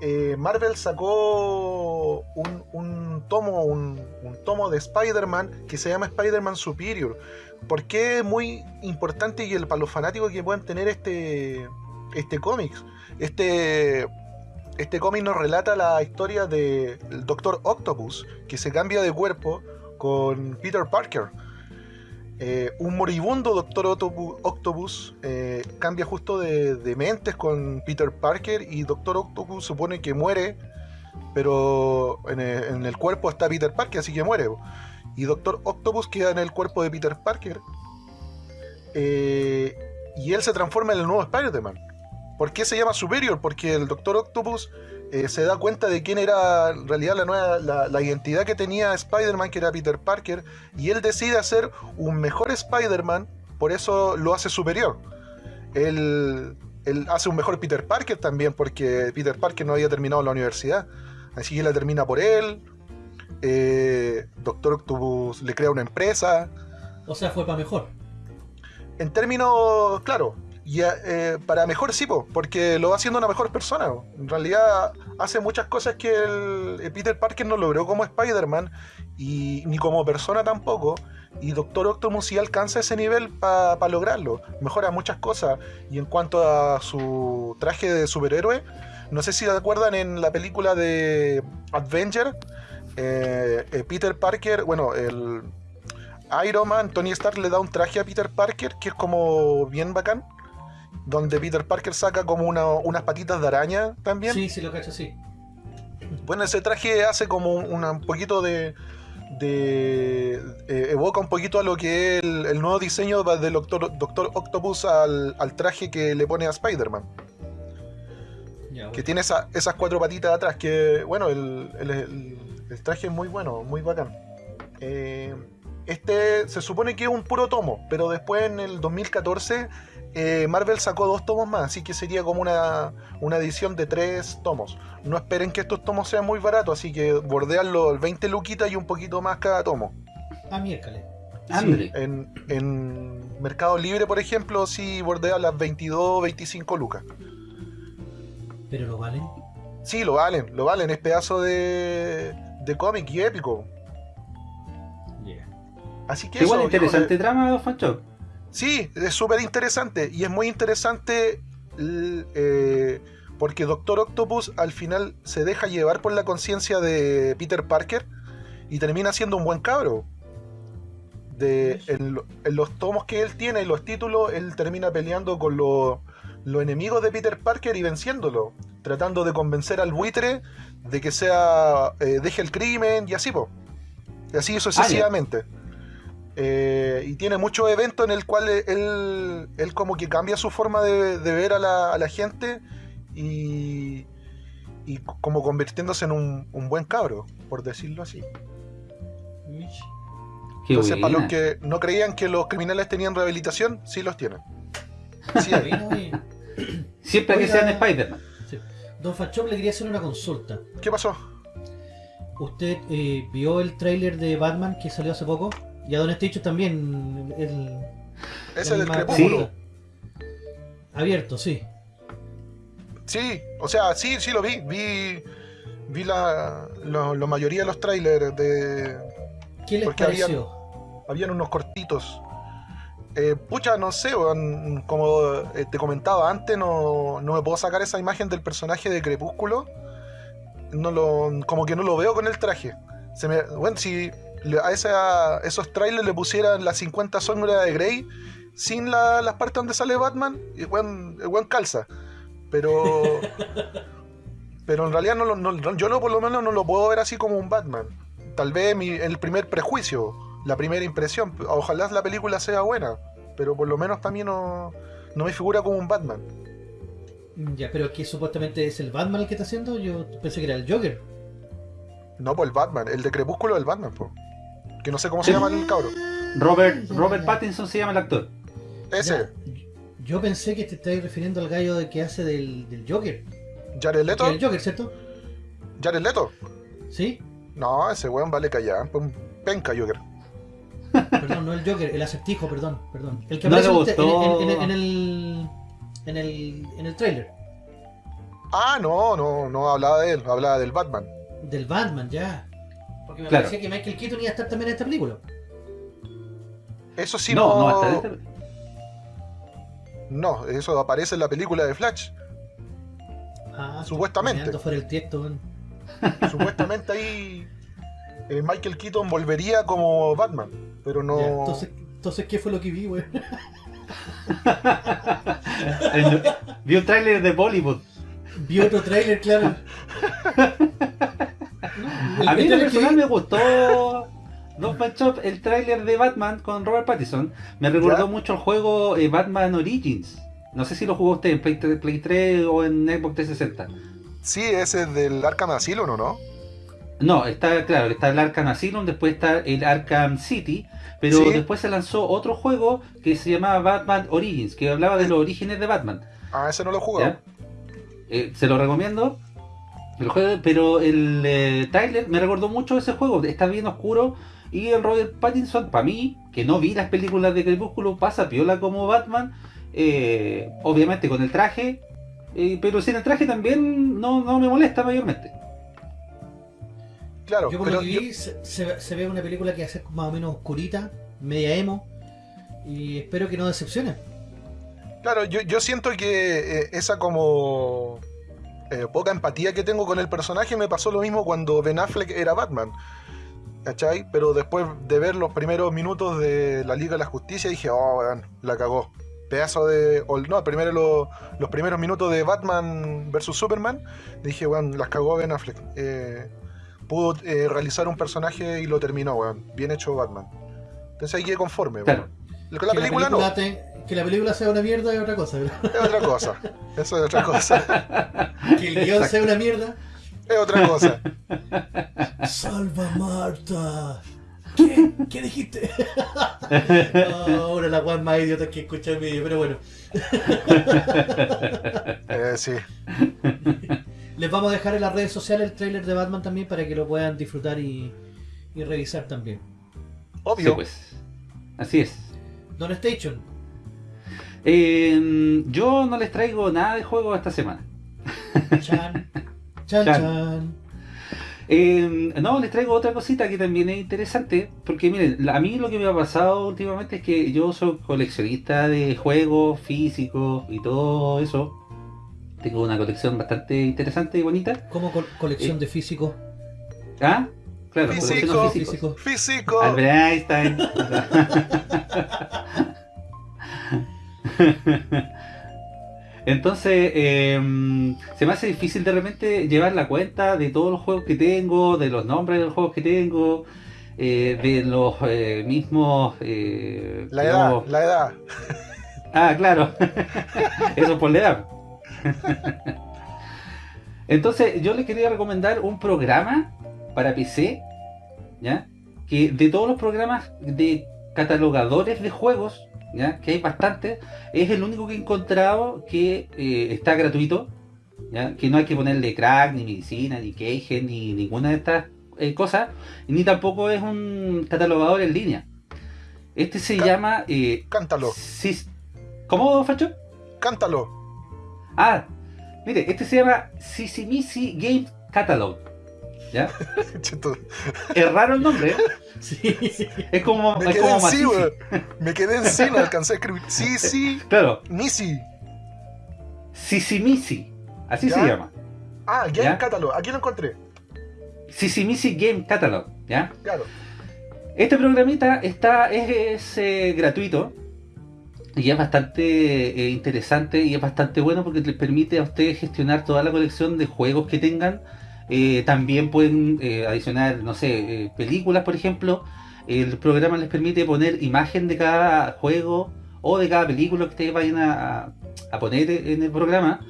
eh, Marvel sacó un, tomo, un, tomo de Spider-Man que se llama Spider-Man Superior. Porque es muy importante y el, para los fanáticos que puedan tener este, este cómic. Este, este cómic nos relata la historia del Doctor Octopus, que se cambia de cuerpo con Peter Parker. Eh, un moribundo Doctor Octopu- Octopus eh, cambia justo de, de mentes con Peter Parker y Doctor Octopus supone que muere, pero en el, en el cuerpo está Peter Parker, así que muere. Y Doctor Octopus queda en el cuerpo de Peter Parker eh, y él se transforma en el nuevo Spider-Man. ¿Por qué se llama Superior? Porque el Doctor Octopus eh, se da cuenta de quién era en realidad la nueva la, la identidad que tenía Spider-Man, que era Peter Parker, y él decide hacer un mejor Spider-Man, por eso lo hace superior. Él, él hace un mejor Peter Parker también, porque Peter Parker no había terminado la universidad, así que la termina por él. Eh, Doctor Octopus le crea una empresa, O sea, fue para mejor. en términos, claro, y eh, para mejor sí, po, porque lo va haciendo una mejor persona. En realidad hace muchas cosas que el, el Peter Parker no logró como Spider-Man y ni como persona tampoco. Y Doctor Octopus sí alcanza ese nivel para lograrlo. Mejora muchas cosas. Y en cuanto a su traje de superhéroe, no sé si se acuerdan en la película de Avenger, eh, eh, Peter Parker, bueno, el, Iron Man, Tony Stark le da un traje a Peter Parker que es como bien bacán. Donde Peter Parker saca como una- unas patitas de araña también. Sí, sí, lo cacho, sí. Bueno, ese traje hace como un, poquito de. de eh, evoca un poquito a lo que es el, el nuevo diseño del Doctor, Doctor Octopus al, al traje que le pone a Spider-Man. Que tiene esa- esas cuatro patitas atrás. Que bueno, el, el- el- el traje es muy bueno, muy bacán. Eh, este se supone que es un puro tomo, pero después en el 2014 eh, Marvel sacó dos tomos más, así que sería como una, una edición de tres tomos. No esperen que estos tomos sean muy baratos, así que bordean los 20 luquitas y un poquito más cada tomo. Ah, miércoles. Andre. En, en Mercado Libre, por ejemplo, sí bordea las 22, 25 lucas. Pero lo valen. Sí, lo valen, lo valen, es pedazo de, de cómic y épico. Yeah. Así que Igual eso, interesante trama, Fancho. Sí, es súper interesante. Y es muy interesante eh, porque Doctor Octopus al final se deja llevar por la conciencia de Peter Parker y termina siendo un buen cabro. De, en, lo- en los tomos que él tiene y los títulos, él termina peleando con lo- los enemigos de Peter Parker y venciéndolo. Tratando de convencer al buitre de que sea eh, deje el crimen y así, po. Y así sucesivamente. Eh, y tiene muchos eventos en el cual él, él como que cambia su forma de, de ver a la, a la gente y, y como convirtiéndose en un, un buen cabro, por decirlo así. Qué Entonces, para los que no creían que los criminales tenían rehabilitación, sí los tienen. Sí hay. Siempre que Oiga. sean Spider-Man. sí. Don Fachop le quería hacer una consulta. ¿Qué pasó? ¿Usted eh, vio el tráiler de Batman que salió hace poco? Y a Don Stitch también. El, Ese del misma- crepúsculo. Abierto, sí. Sí, o sea, sí, sí lo vi. Vi, vi la, la mayoría de los trailers de... ¿Qué les Porque pareció? Habían unos cortitos. Eh, pucha, no sé, como eh, te comentaba antes, no, no me puedo sacar esa imagen del personaje de Crepúsculo. No lo, como que no lo veo con el traje. Se me, bueno, si a esa- esos trailers le pusieran las 50 sombras de Grey sin la- las partes donde sale Batman, el weón, el weón calza. Pero. pero en realidad no, lo- no- yo no, por lo menos no lo puedo ver así como un Batman. Tal vez mi- el primer prejuicio, la primera impresión. Ojalá la película sea buena, pero por lo menos para mí no, no me figura como un Batman. Ya, pero que supuestamente es el Batman el que está haciendo. Yo pensé que era el Joker. No, pues el Batman, el de Crepúsculo del Batman, po. Que no sé cómo se llama el cabro. Robert, Robert. Pattinson se llama el actor. Ese, Ya, Yo pensé que te estabas refiriendo al gallo de que hace del, del Joker. Jared Leto. el Joker, ¿cierto? Jared Leto. Sí. No, ese weón vale callar. pues, Penca Joker. Perdón, no el Joker, el acertijo, perdón, perdón. El que No aparece en, en- en el en el en el trailer Ah, no, no, no hablaba de él, hablaba del Batman. del Batman, ya. Porque me Claro. parecía que Michael Keaton iba a estar también en esta película. Eso sí no, no. no, hasta este- No, eso aparece en la película de Flash. Ah, Supuestamente. fuera el tiesto, weón. Supuestamente ahí eh, Michael Keaton volvería como Batman, pero no. Ya, entonces, entonces, ¿qué fue lo que vi, weón? el- vi un tráiler de Bollywood. Vi otro trailer, claro. No, A mí en que personal me gustó Match Up, el tráiler de Batman con Robert Pattinson. Me recordó ¿Ya? mucho el juego eh, Batman Origins. No sé si lo jugó usted en Play 3, Play 3 o en Xbox 360. Sí, ese es del Arkham Asylum, ¿o no? No, está claro, está el Arkham Asylum, después está el Arkham City, pero Sí. después se lanzó otro juego que se llamaba Batman Origins, que hablaba de los orígenes de Batman. Ah, ese no lo. ¿ya? Eh, se lo recomiendo. El juego, pero el eh, trailer me recordó mucho ese juego. Está bien oscuro. Y el Robert Pattinson, para mí, que no vi las películas de Crepúsculo, pasa piola como Batman. eh, obviamente con el traje. eh, pero sin el traje también no, no me molesta mayormente. Claro, Yo por pero lo que yo- vi, se, se- se ve una película que va a ser más o menos oscurita, media emo, y espero que no decepcione. claro, yo, yo siento que eh, esa como eh, poca empatía que tengo con el personaje me pasó lo mismo cuando Ben Affleck era Batman. ¿Cachai? Pero después de ver los primeros minutos de la Liga de la Justicia dije, oh, weón, la cagó. Pedazo de. o no, primero lo- los primeros minutos de Batman vs Superman, dije, weón, las cagó Ben Affleck. Eh, pudo eh, realizar un personaje y lo terminó, weón. Bien hecho Batman. Entonces ahí quedé conforme, Claro. weón. Con la que, película, no, te- que la película sea una mierda es otra cosa, pero es otra cosa. Eso es otra cosa. que el guion sea una mierda. Es otra cosa. Salva Marta. ¿Qué? ¿Qué dijiste? No, ahora la weá más idiota que escucha el vídeo, pero bueno. Eh, sí. Les vamos a dejar en las redes sociales el tráiler de Batman también para que lo puedan disfrutar y, y revisar también. Sí, Obvio. pues. Así es. Don Station, Eh, yo no les traigo nada de juego esta semana. chan, chan, Chan. chan. Eh, no, les traigo otra cosita que también es interesante, porque miren, a mí lo que me ha pasado últimamente es que yo soy coleccionista de juegos físicos y todo eso. Tengo una colección bastante interesante y bonita. Como col- colección Eh. de físicos. ¿Ah? Claro, Físico. colecciono físicos. Físico. Físico. Albert Einstein. Entonces, eh, se me hace difícil de repente llevar la cuenta de todos los juegos que tengo, de los nombres de los juegos que tengo, eh, de los eh, mismos... eh, La edad, digamos- la edad. Ah, claro. Eso por la edad. Entonces, yo le quería recomendar un programa para PC, ¿ya? Que de todos los programas de catalogadores de juegos, ¿ya? Que hay bastantes, es el único que he encontrado que eh, está gratuito, ¿ya? Que no hay que ponerle crack, ni medicina, ni keygen, ni ninguna de estas eh, cosas, ni tampoco es un catalogador en línea. Este se llama... Eh, Cántalo. ¿Cómo, Facho? Cántalo. Ah, mire, este se llama Sisimisi Game Catalog. ¿Ya? es raro el nombre, ¿eh? Sí. Es como. Me quedé en sí, Me quedé en sí, no alcancé a escribir. Sí, sí. Claro. Misi. Sisimisi. Así se llama. Ah, Game Catalog. Aquí lo encontré. Sisimisi Game Catalog. ¿Ya? Claro. Este programita está, es, eh, gratuito y es bastante eh, interesante y es bastante bueno porque les permite a ustedes gestionar toda la colección de juegos que tengan. Eh, también pueden adicionar, no sé, películas, por ejemplo. El programa les permite poner imagen de cada juego o de cada película que ustedes vayan a, poner en el programa.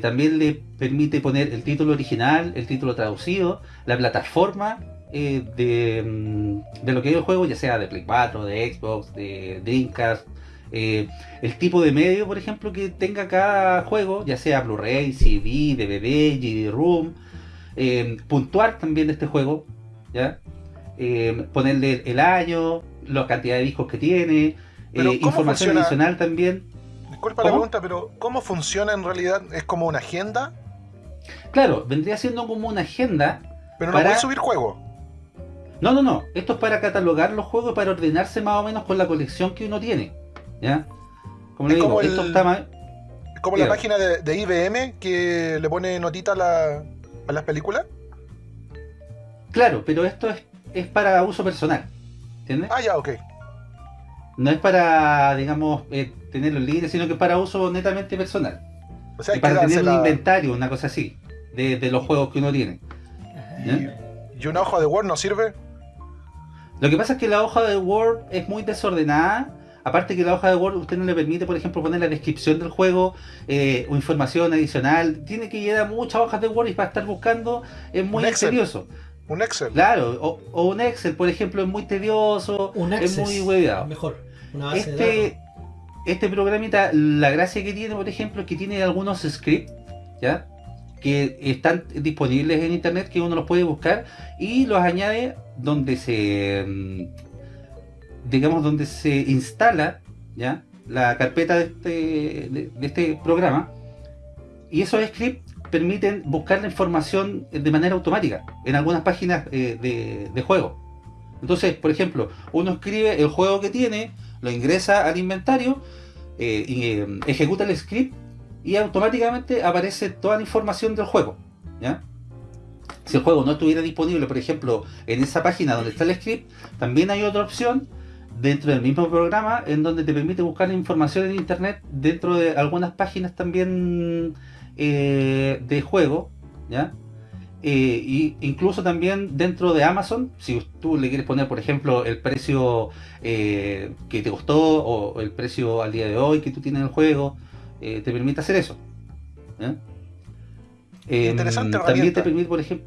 también les permite poner el título original, el título traducido, la plataforma eh, mm, de, lo que es el juego, ya sea de Play 4, de Xbox, de Dreamcast, eh, el tipo de medio, por ejemplo, que tenga cada juego, ya sea Blu-ray, CD, DVD, GD-ROOM, eh, puntuar también de este juego, ¿ya? ponerle el año, la cantidad de discos que tiene, información adicional también. Disculpa la pregunta, pero ¿cómo funciona en realidad? ¿Es como una agenda? Claro, vendría siendo como una agenda. Pero no para... subir juegos. No, no, no. Esto es para catalogar los juegos, para ordenarse más o menos con la colección que uno tiene. ¿Ya? Como le digo, esto está más... Es como la página de, IBM que le pone notita a, las películas. Claro, pero esto es, para uso personal. ¿Entiendes? Ah, ya, ok. No es para, digamos, eh, tenerlo en línea, sino que es para uso netamente personal. O sea, y para tener un inventario, una cosa así, de, los juegos que uno tiene. ¿Y una hoja de Word no sirve? Lo que pasa es que la hoja de Word es muy desordenada. Aparte que la hoja de Word usted no le permite, por ejemplo, poner la descripción del juego eh, o información adicional. Tiene que llegar muchas hojas de Word y para estar buscando es muy tedioso. Un Excel. Claro, o, un Excel, por ejemplo, es muy tedioso, un es muy hueveado. Mejor. este, este programita, la gracia que tiene, por ejemplo, es que tiene algunos scripts, ¿ya? que están disponibles en internet que uno los puede buscar y los añade donde se mm, digamos donde se instala ya la carpeta de este, de, este programa y esos scripts permiten buscar la información de manera automática en algunas páginas eh, de, juego entonces por ejemplo uno escribe el juego que tiene lo ingresa al inventario eh, y eh, ejecuta el script y automáticamente aparece toda la información del juego. Si el juego no estuviera disponible, por ejemplo, en esa página donde está el script, también hay otra opción dentro del mismo programa en donde te permite buscar información en internet dentro de algunas páginas también eh, de juego, ¿ya? Eh, y incluso también dentro de Amazon, si tú le quieres poner, por ejemplo, el precio eh, que te costó o el precio al día de hoy que tú tienes en el juego, te permite hacer eso. Em, Interesante También te permite, por ejemplo,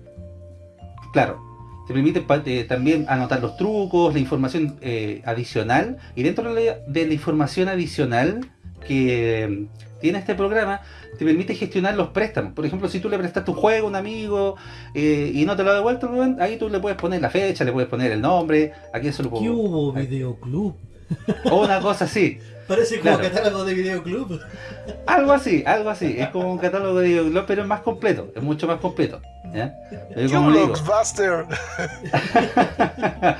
claro, te permite eh, también anotar los trucos, la información eh, adicional, y dentro de la, información adicional que tiene este programa, te permite gestionar los préstamos. Por ejemplo, si tú le prestas tu juego a un amigo y no te lo ha devuelto, ahí tú le puedes poner la fecha, le puedes poner el nombre, a quién se lo ¿Qué hubo videoclub? O una cosa así. Parece como un catálogo de videoclub. Algo así, algo así. Es como un catálogo de videoclub, pero es más completo. Es mucho más completo. ¿ya? Buster.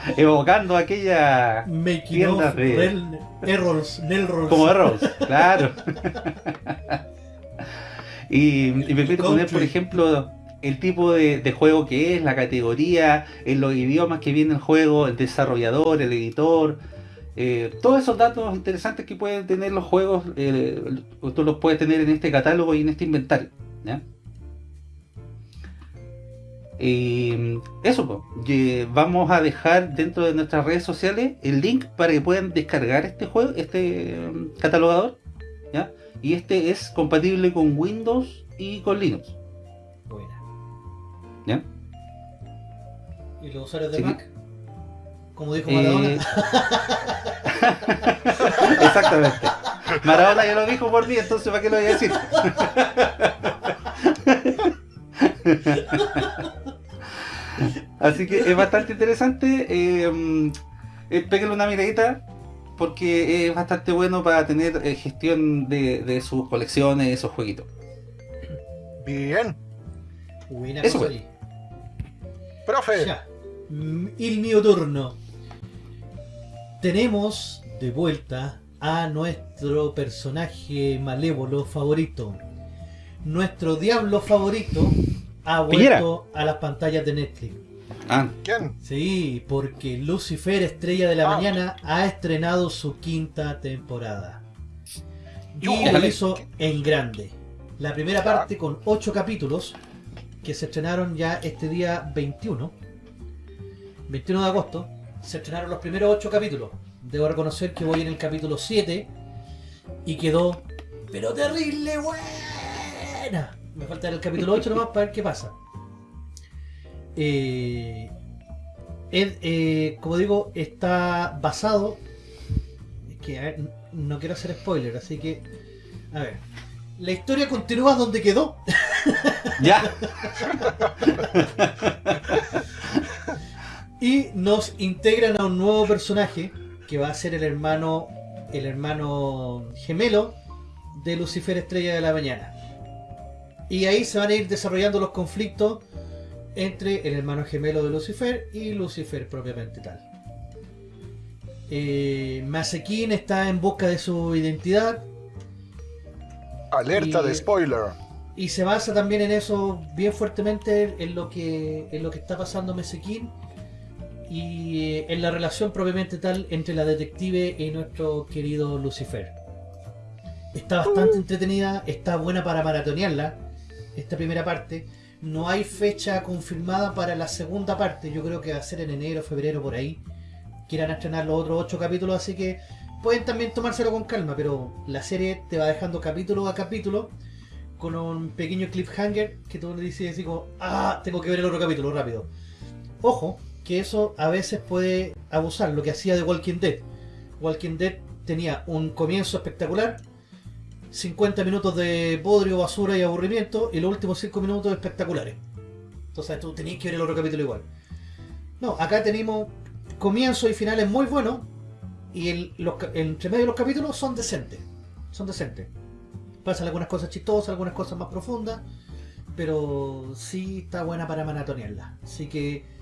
Evocando aquella tiendas de... Errors, Como errors, claro. y, me permite poner, por ejemplo, el tipo de, de, juego que es, la categoría, en los idiomas que viene el juego, el desarrollador, el editor eh, todos esos datos interesantes que pueden tener los juegos, eh, tú los puedes tener en este catálogo y en este inventario. Y eso, vamos a dejar dentro de nuestras redes sociales el link para que puedan descargar este juego, este um, catalogador. Y este es compatible con Windows y con Linux. Buena. ¿Y los usuarios de Mac? Como dijo Maradona. Eh, Exactamente. Maradona ya lo dijo por mí, entonces ¿para qué lo voy a decir? Así que es bastante interesante. Eh, eh una miradita. porque es bastante bueno para tener eh, gestión de, de sus colecciones, esos jueguitos. Bien. Buena Eso fue. Profe. Ya. Mm, El mío turno. Tenemos de vuelta a nuestro personaje malévolo favorito. Nuestro diablo favorito ha Piñera. vuelto a las pantallas de Netflix. Ah, ¿Quién? Sí, porque Lucifer, Estrella de la Ah. Mañana, ha estrenado su quinta temporada. Y lo hizo en grande. La primera Ya. parte con ocho capítulos que se estrenaron ya este día 21. 21 de agosto. Se estrenaron los primeros ocho capítulos. Debo reconocer que voy en el capítulo 7 y quedó, pero terrible buena. Me falta el capítulo 8 nomás para ver qué pasa. Eh, eh, como digo, está basado. Es que, a ver, no quiero hacer spoiler, así que. A ver. La historia continúa donde quedó. ya. Y nos integran a un nuevo personaje que va a ser el hermano. El hermano gemelo de Lucifer Estrella de la Mañana. Y ahí se van a ir desarrollando los conflictos entre el hermano gemelo de Lucifer y Lucifer propiamente tal. Eh, Masekin está en busca de su identidad Alerta Y- de spoiler. y se basa también en eso bien fuertemente en lo que en lo que está pasando Mesekin y eh, en la relación propiamente tal entre la detective y nuestro querido Lucifer. Está bastante entretenida, está buena para maratonearla, esta primera parte. No hay fecha confirmada para la segunda parte, yo creo que va a ser en enero, febrero, por ahí. Quieran estrenar los otros ocho capítulos, así que pueden también tomárselo con calma, pero la serie te va dejando capítulo a capítulo con un pequeño cliffhanger que tú le dices así como, ah, tengo que ver el otro capítulo rápido. Ojo, que eso a veces puede abusar, lo que hacía de Walking Dead. Walking Dead tenía un comienzo espectacular, 50 minutos de podrio, basura y aburrimiento, y los últimos 5 minutos espectaculares. Entonces tú tenías que ver el otro capítulo igual. No, acá tenemos comienzos y finales muy buenos, y el, entre medio de los capítulos son decentes. Son decentes. Pasan algunas cosas chistosas, algunas cosas más profundas, pero sí está buena para maratonearla. Así que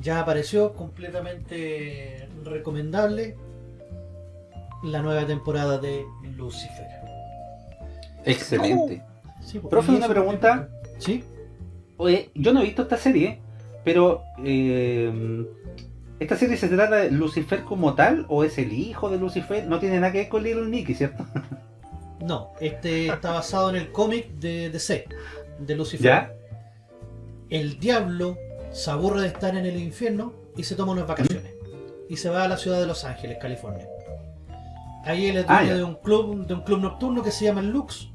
ya apareció completamente recomendable la nueva temporada de Lucifer. Excelente. Sí, pues, Profe, una pregunta. ¿Sí? Oye, yo no he visto esta serie, pero eh, ¿esta serie se trata de Lucifer como tal o es el hijo de Lucifer? No tiene nada que ver con Little Nicky, ¿cierto? No, este está basado en el cómic de DC, de Lucifer. ¿Ya? El diablo se aburre de estar en el infierno y se toma unas vacaciones. Y se va a la ciudad de Los Ángeles, California. Ahí él es Ah, dueño ya. de un club, de un club nocturno que se llama el Lux.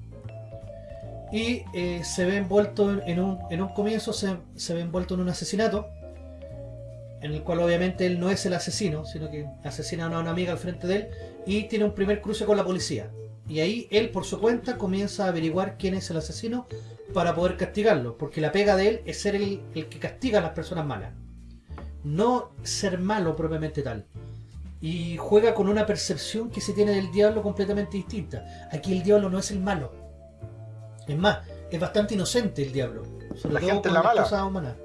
Y eh, se ve envuelto en- un, en un comienzo, se, se ve envuelto en un asesinato. En el cual obviamente él no es el asesino, sino que asesina a una, una amiga al frente de él. Y tiene un primer cruce con la policía. Y ahí él por su cuenta comienza a averiguar quién es el asesino para poder castigarlo, porque la pega de él es ser el, el que castiga a las personas malas, no ser malo propiamente tal. Y juega con una percepción que se tiene del diablo completamente distinta. Aquí el diablo no es el malo. Es más, es bastante inocente el diablo. Sobre La todo gente es la mala. cosas humanas.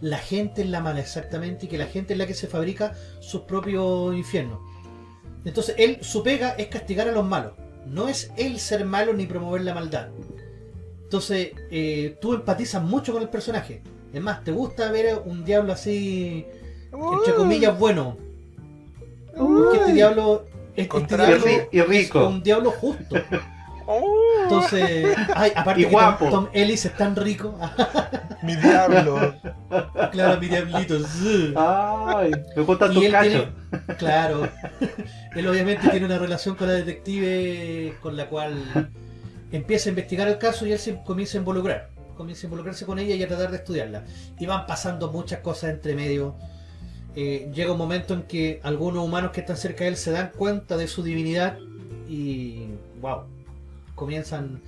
La gente es la mala, exactamente, y que la gente es la que se fabrica sus propios infiernos. Entonces, él, su pega es castigar a los malos. No es él ser malo ni promover la maldad. Entonces, eh, tú empatizas mucho con el personaje. Es más, te gusta ver un diablo así, entre comillas, bueno. Porque este diablo, este Contrario. diablo Y rico. es un diablo justo. Oh, Entonces, ay, aparte Y que guapo. Tom, Tom Ellis es tan rico. mi diablo. claro, mi diablito. Ay, me gustan tus cachos. tiene- claro. él obviamente tiene una relación con la detective con la cual empieza a investigar el caso y él se comienza a involucrar. Comienza a involucrarse con ella y a tratar de estudiarla. Y van pasando muchas cosas entre medio. Eh, llega un momento en que algunos humanos que están cerca de él se dan cuenta de su divinidad y wow, comienzan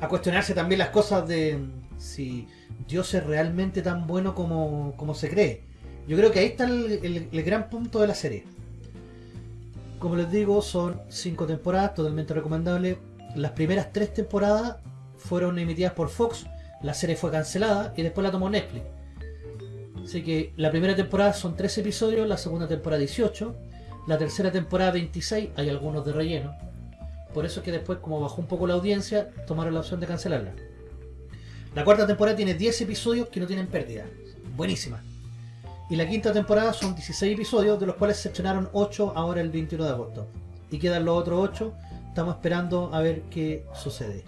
a cuestionarse también las cosas de si Dios es realmente tan bueno como, como se cree. Yo creo que ahí está el, el- el gran punto de la serie. como les digo, son cinco temporadas, totalmente recomendable. Las primeras tres temporadas fueron emitidas por Fox, la serie fue cancelada y después la tomó Netflix. Así que la primera temporada son 13 episodios, la segunda temporada 18, la tercera temporada 26, hay algunos de relleno. Por eso es que después, como bajó un poco la audiencia, tomaron la opción de cancelarla. La cuarta temporada tiene 10 episodios que no tienen pérdida. Buenísima. Y la quinta temporada son 16 episodios, de los cuales se estrenaron 8 ahora el 21 de agosto. Y quedan los otros 8. Estamos esperando a ver qué sucede.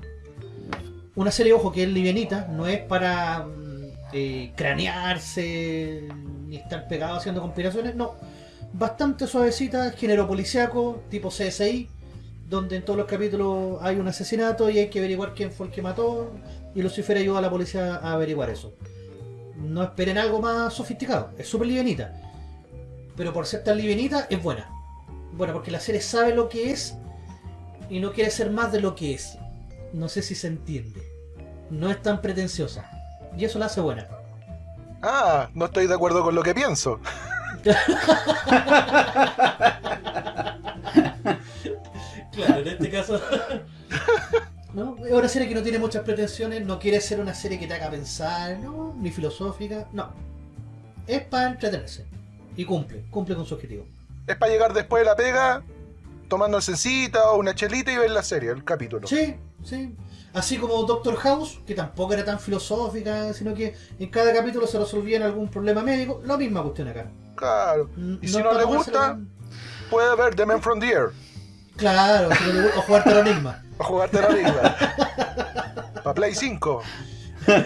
Una serie, ojo, que es livianita, no es para mm, eh, cranearse ni estar pegado haciendo conspiraciones, no. Bastante suavecita, género policiaco, tipo CSI, donde en todos los capítulos hay un asesinato y hay que averiguar quién fue el que mató, y Lucifer ayuda a la policía a averiguar eso no esperen algo más sofisticado. Es súper livianita. Pero por ser tan livianita, es buena. Bueno, porque la serie sabe lo que es y no quiere ser más de lo que es. No sé si se entiende. No es tan pretenciosa. Y eso la hace buena. Ah, no estoy de acuerdo con lo que pienso. claro, en este caso... ¿no? Es una serie que no tiene muchas pretensiones, no quiere ser una serie que te haga pensar, ¿no? Ni filosófica, no. Es para entretenerse. Y cumple, cumple con su objetivo. Es para llegar después de la pega, tomando cita o una chelita y ver la serie, el capítulo. Sí, sí. Así como Doctor House, que tampoco era tan filosófica, sino que en cada capítulo se resolvía algún problema médico. Lo misma cuestión acá. Claro. Y si no, le gusta, puede ver The Man from the Air. Claro, o jugarte al enigma. A jugarte la liga. Para Play 5.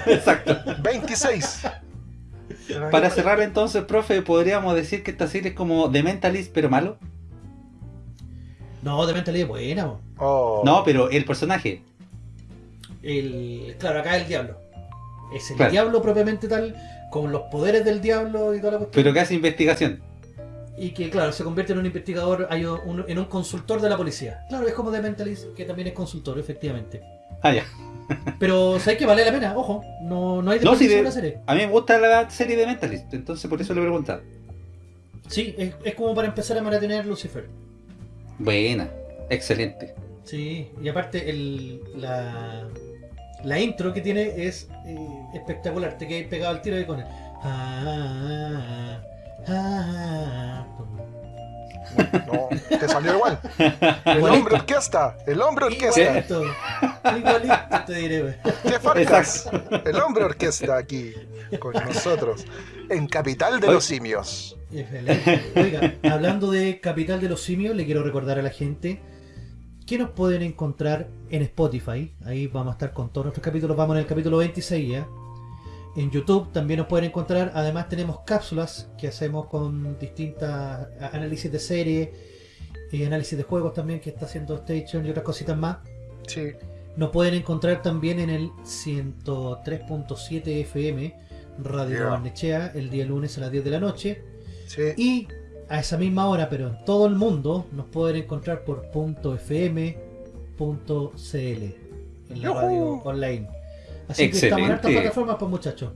Exacto. 26. Para cerrar entonces, profe, ¿podríamos decir que esta serie es como The Mentalist pero malo? No, The Mentalist es buena. Oh. No, pero el personaje. El, claro, acá es el diablo. Es el diablo propiamente tal, con los poderes del diablo y toda la cuestión. Pero que hace investigación y que, claro, se convierte en un investigador, en un consultor de la policía. Claro, es como The Mentalist, que también es consultor, efectivamente. Ah, ya. Pero sabes que vale la pena, ojo, no, no hay no, de, la serie. A mí me gusta la serie de Mentalist, entonces por eso le he preguntado. Sí, es, como para empezar a maratonear Lucifer. Buena, excelente. Sí, y aparte el, la, la intro que tiene es eh, espectacular, te quedas pegado al tiro y con el... Ah, Ah, no, te salió igual. El hombre orquesta, el hombre orquesta. Igualito, igualito te diré. ¿Qué faltas? El hombre orquesta aquí con nosotros en Capital de los Simios. Oiga, hablando de Capital de los Simios, le quiero recordar a la gente que nos pueden encontrar en Spotify. Ahí vamos a estar con todos nuestros capítulos. Vamos en el capítulo 26 ya. En YouTube también nos pueden encontrar, además tenemos cápsulas que hacemos con distintas análisis de serie y análisis de juegos también que está haciendo Station y otras cositas más. Sí. Nos pueden encontrar también en el 103.7 FM Radio Barnechea el día lunes a las 10 de la noche. Sí. Y a esa misma hora, pero en todo el mundo, nos pueden encontrar por .fm.cl en la radio online. Así que estamos en estas plataformas, pues muchachos.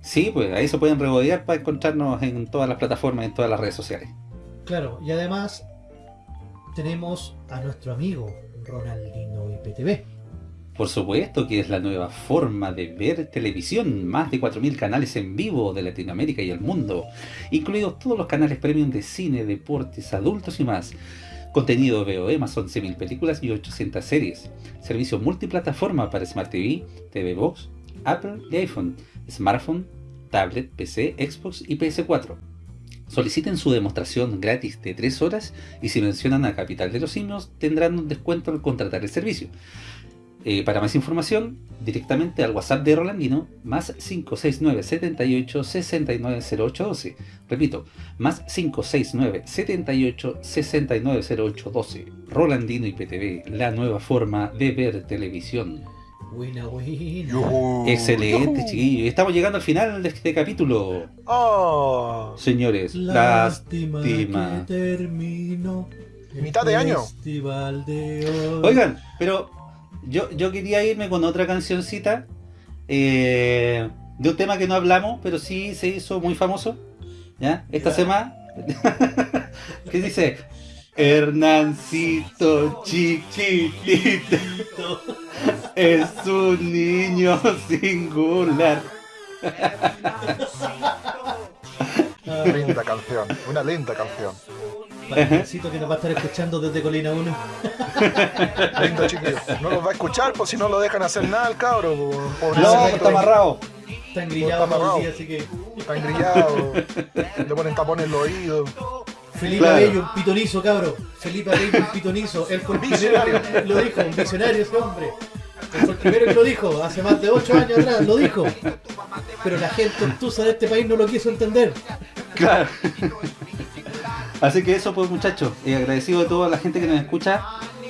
Sí, pues ahí se pueden regodear para encontrarnos en todas las plataformas, en todas las redes sociales. Claro, y además tenemos a nuestro amigo Ronaldino IPTV. Por supuesto que es la nueva forma de ver televisión, más de 4.000 canales en vivo de Latinoamérica y el mundo, incluidos todos los canales premium de cine, deportes, adultos y más. Contenido VOE más 11.000 películas y 800 series. Servicio multiplataforma para Smart TV, TV Box, Apple y iPhone, smartphone, tablet, PC, Xbox y PS4. Soliciten su demostración gratis de 3 horas y si mencionan a Capital de los Simios tendrán un descuento al contratar el servicio. Eh, para más información, directamente al WhatsApp de Rolandino, más 569 78 690812. Repito, más 569 78 690812. Rolandino IPTV, la nueva forma de ver televisión. Buena, Excelente, chiquillos. Estamos llegando al final de este capítulo. Oh. Señores, lástima, lástima. que termino. Mitad de año. Oigan, pero yo, yo quería irme con otra cancioncita eh, de un tema que no hablamos, pero sí se hizo muy famoso. ¿ya? Esta semana. que dice: Hernancito chiquitito es un niño singular. Una linda canción, una linda canción. Necesito que nos va a estar escuchando desde Colina 1. Lindo chiquillo. No los va a escuchar, pues si no lo dejan hacer nada el cabro. po- No, pobrecito. está amarrado. Está engrillado todo el día, así que. Está engrillado. Le ponen tapones en los oídos. Felipe Claro. Abello, un pitonizo, cabro. Felipe Abello, un pitonizo. Él fue el Visionario. lo dijo, un visionario ese hombre. Él fue el primero que lo dijo, hace más de 8 años atrás, lo dijo. Pero la gente obtusa de este país no lo quiso entender. Claro. Así que eso pues muchachos, eh, agradecido a toda la gente que nos escucha,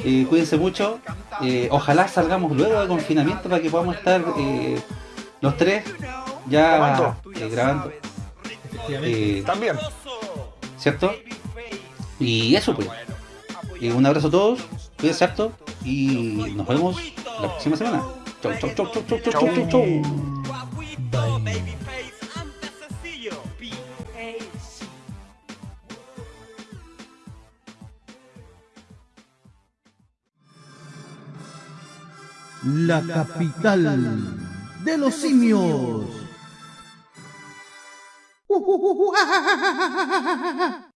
eh, cuídense mucho, eh, ojalá salgamos luego de confinamiento para que podamos estar los tres ya grabando. También. ¿Cierto? Y eso pues. un abrazo a todos, cuídense harto y nos vemos la próxima semana. Chau, chau, chau, chau, chau, chau, chau. chau. La capital de los simios.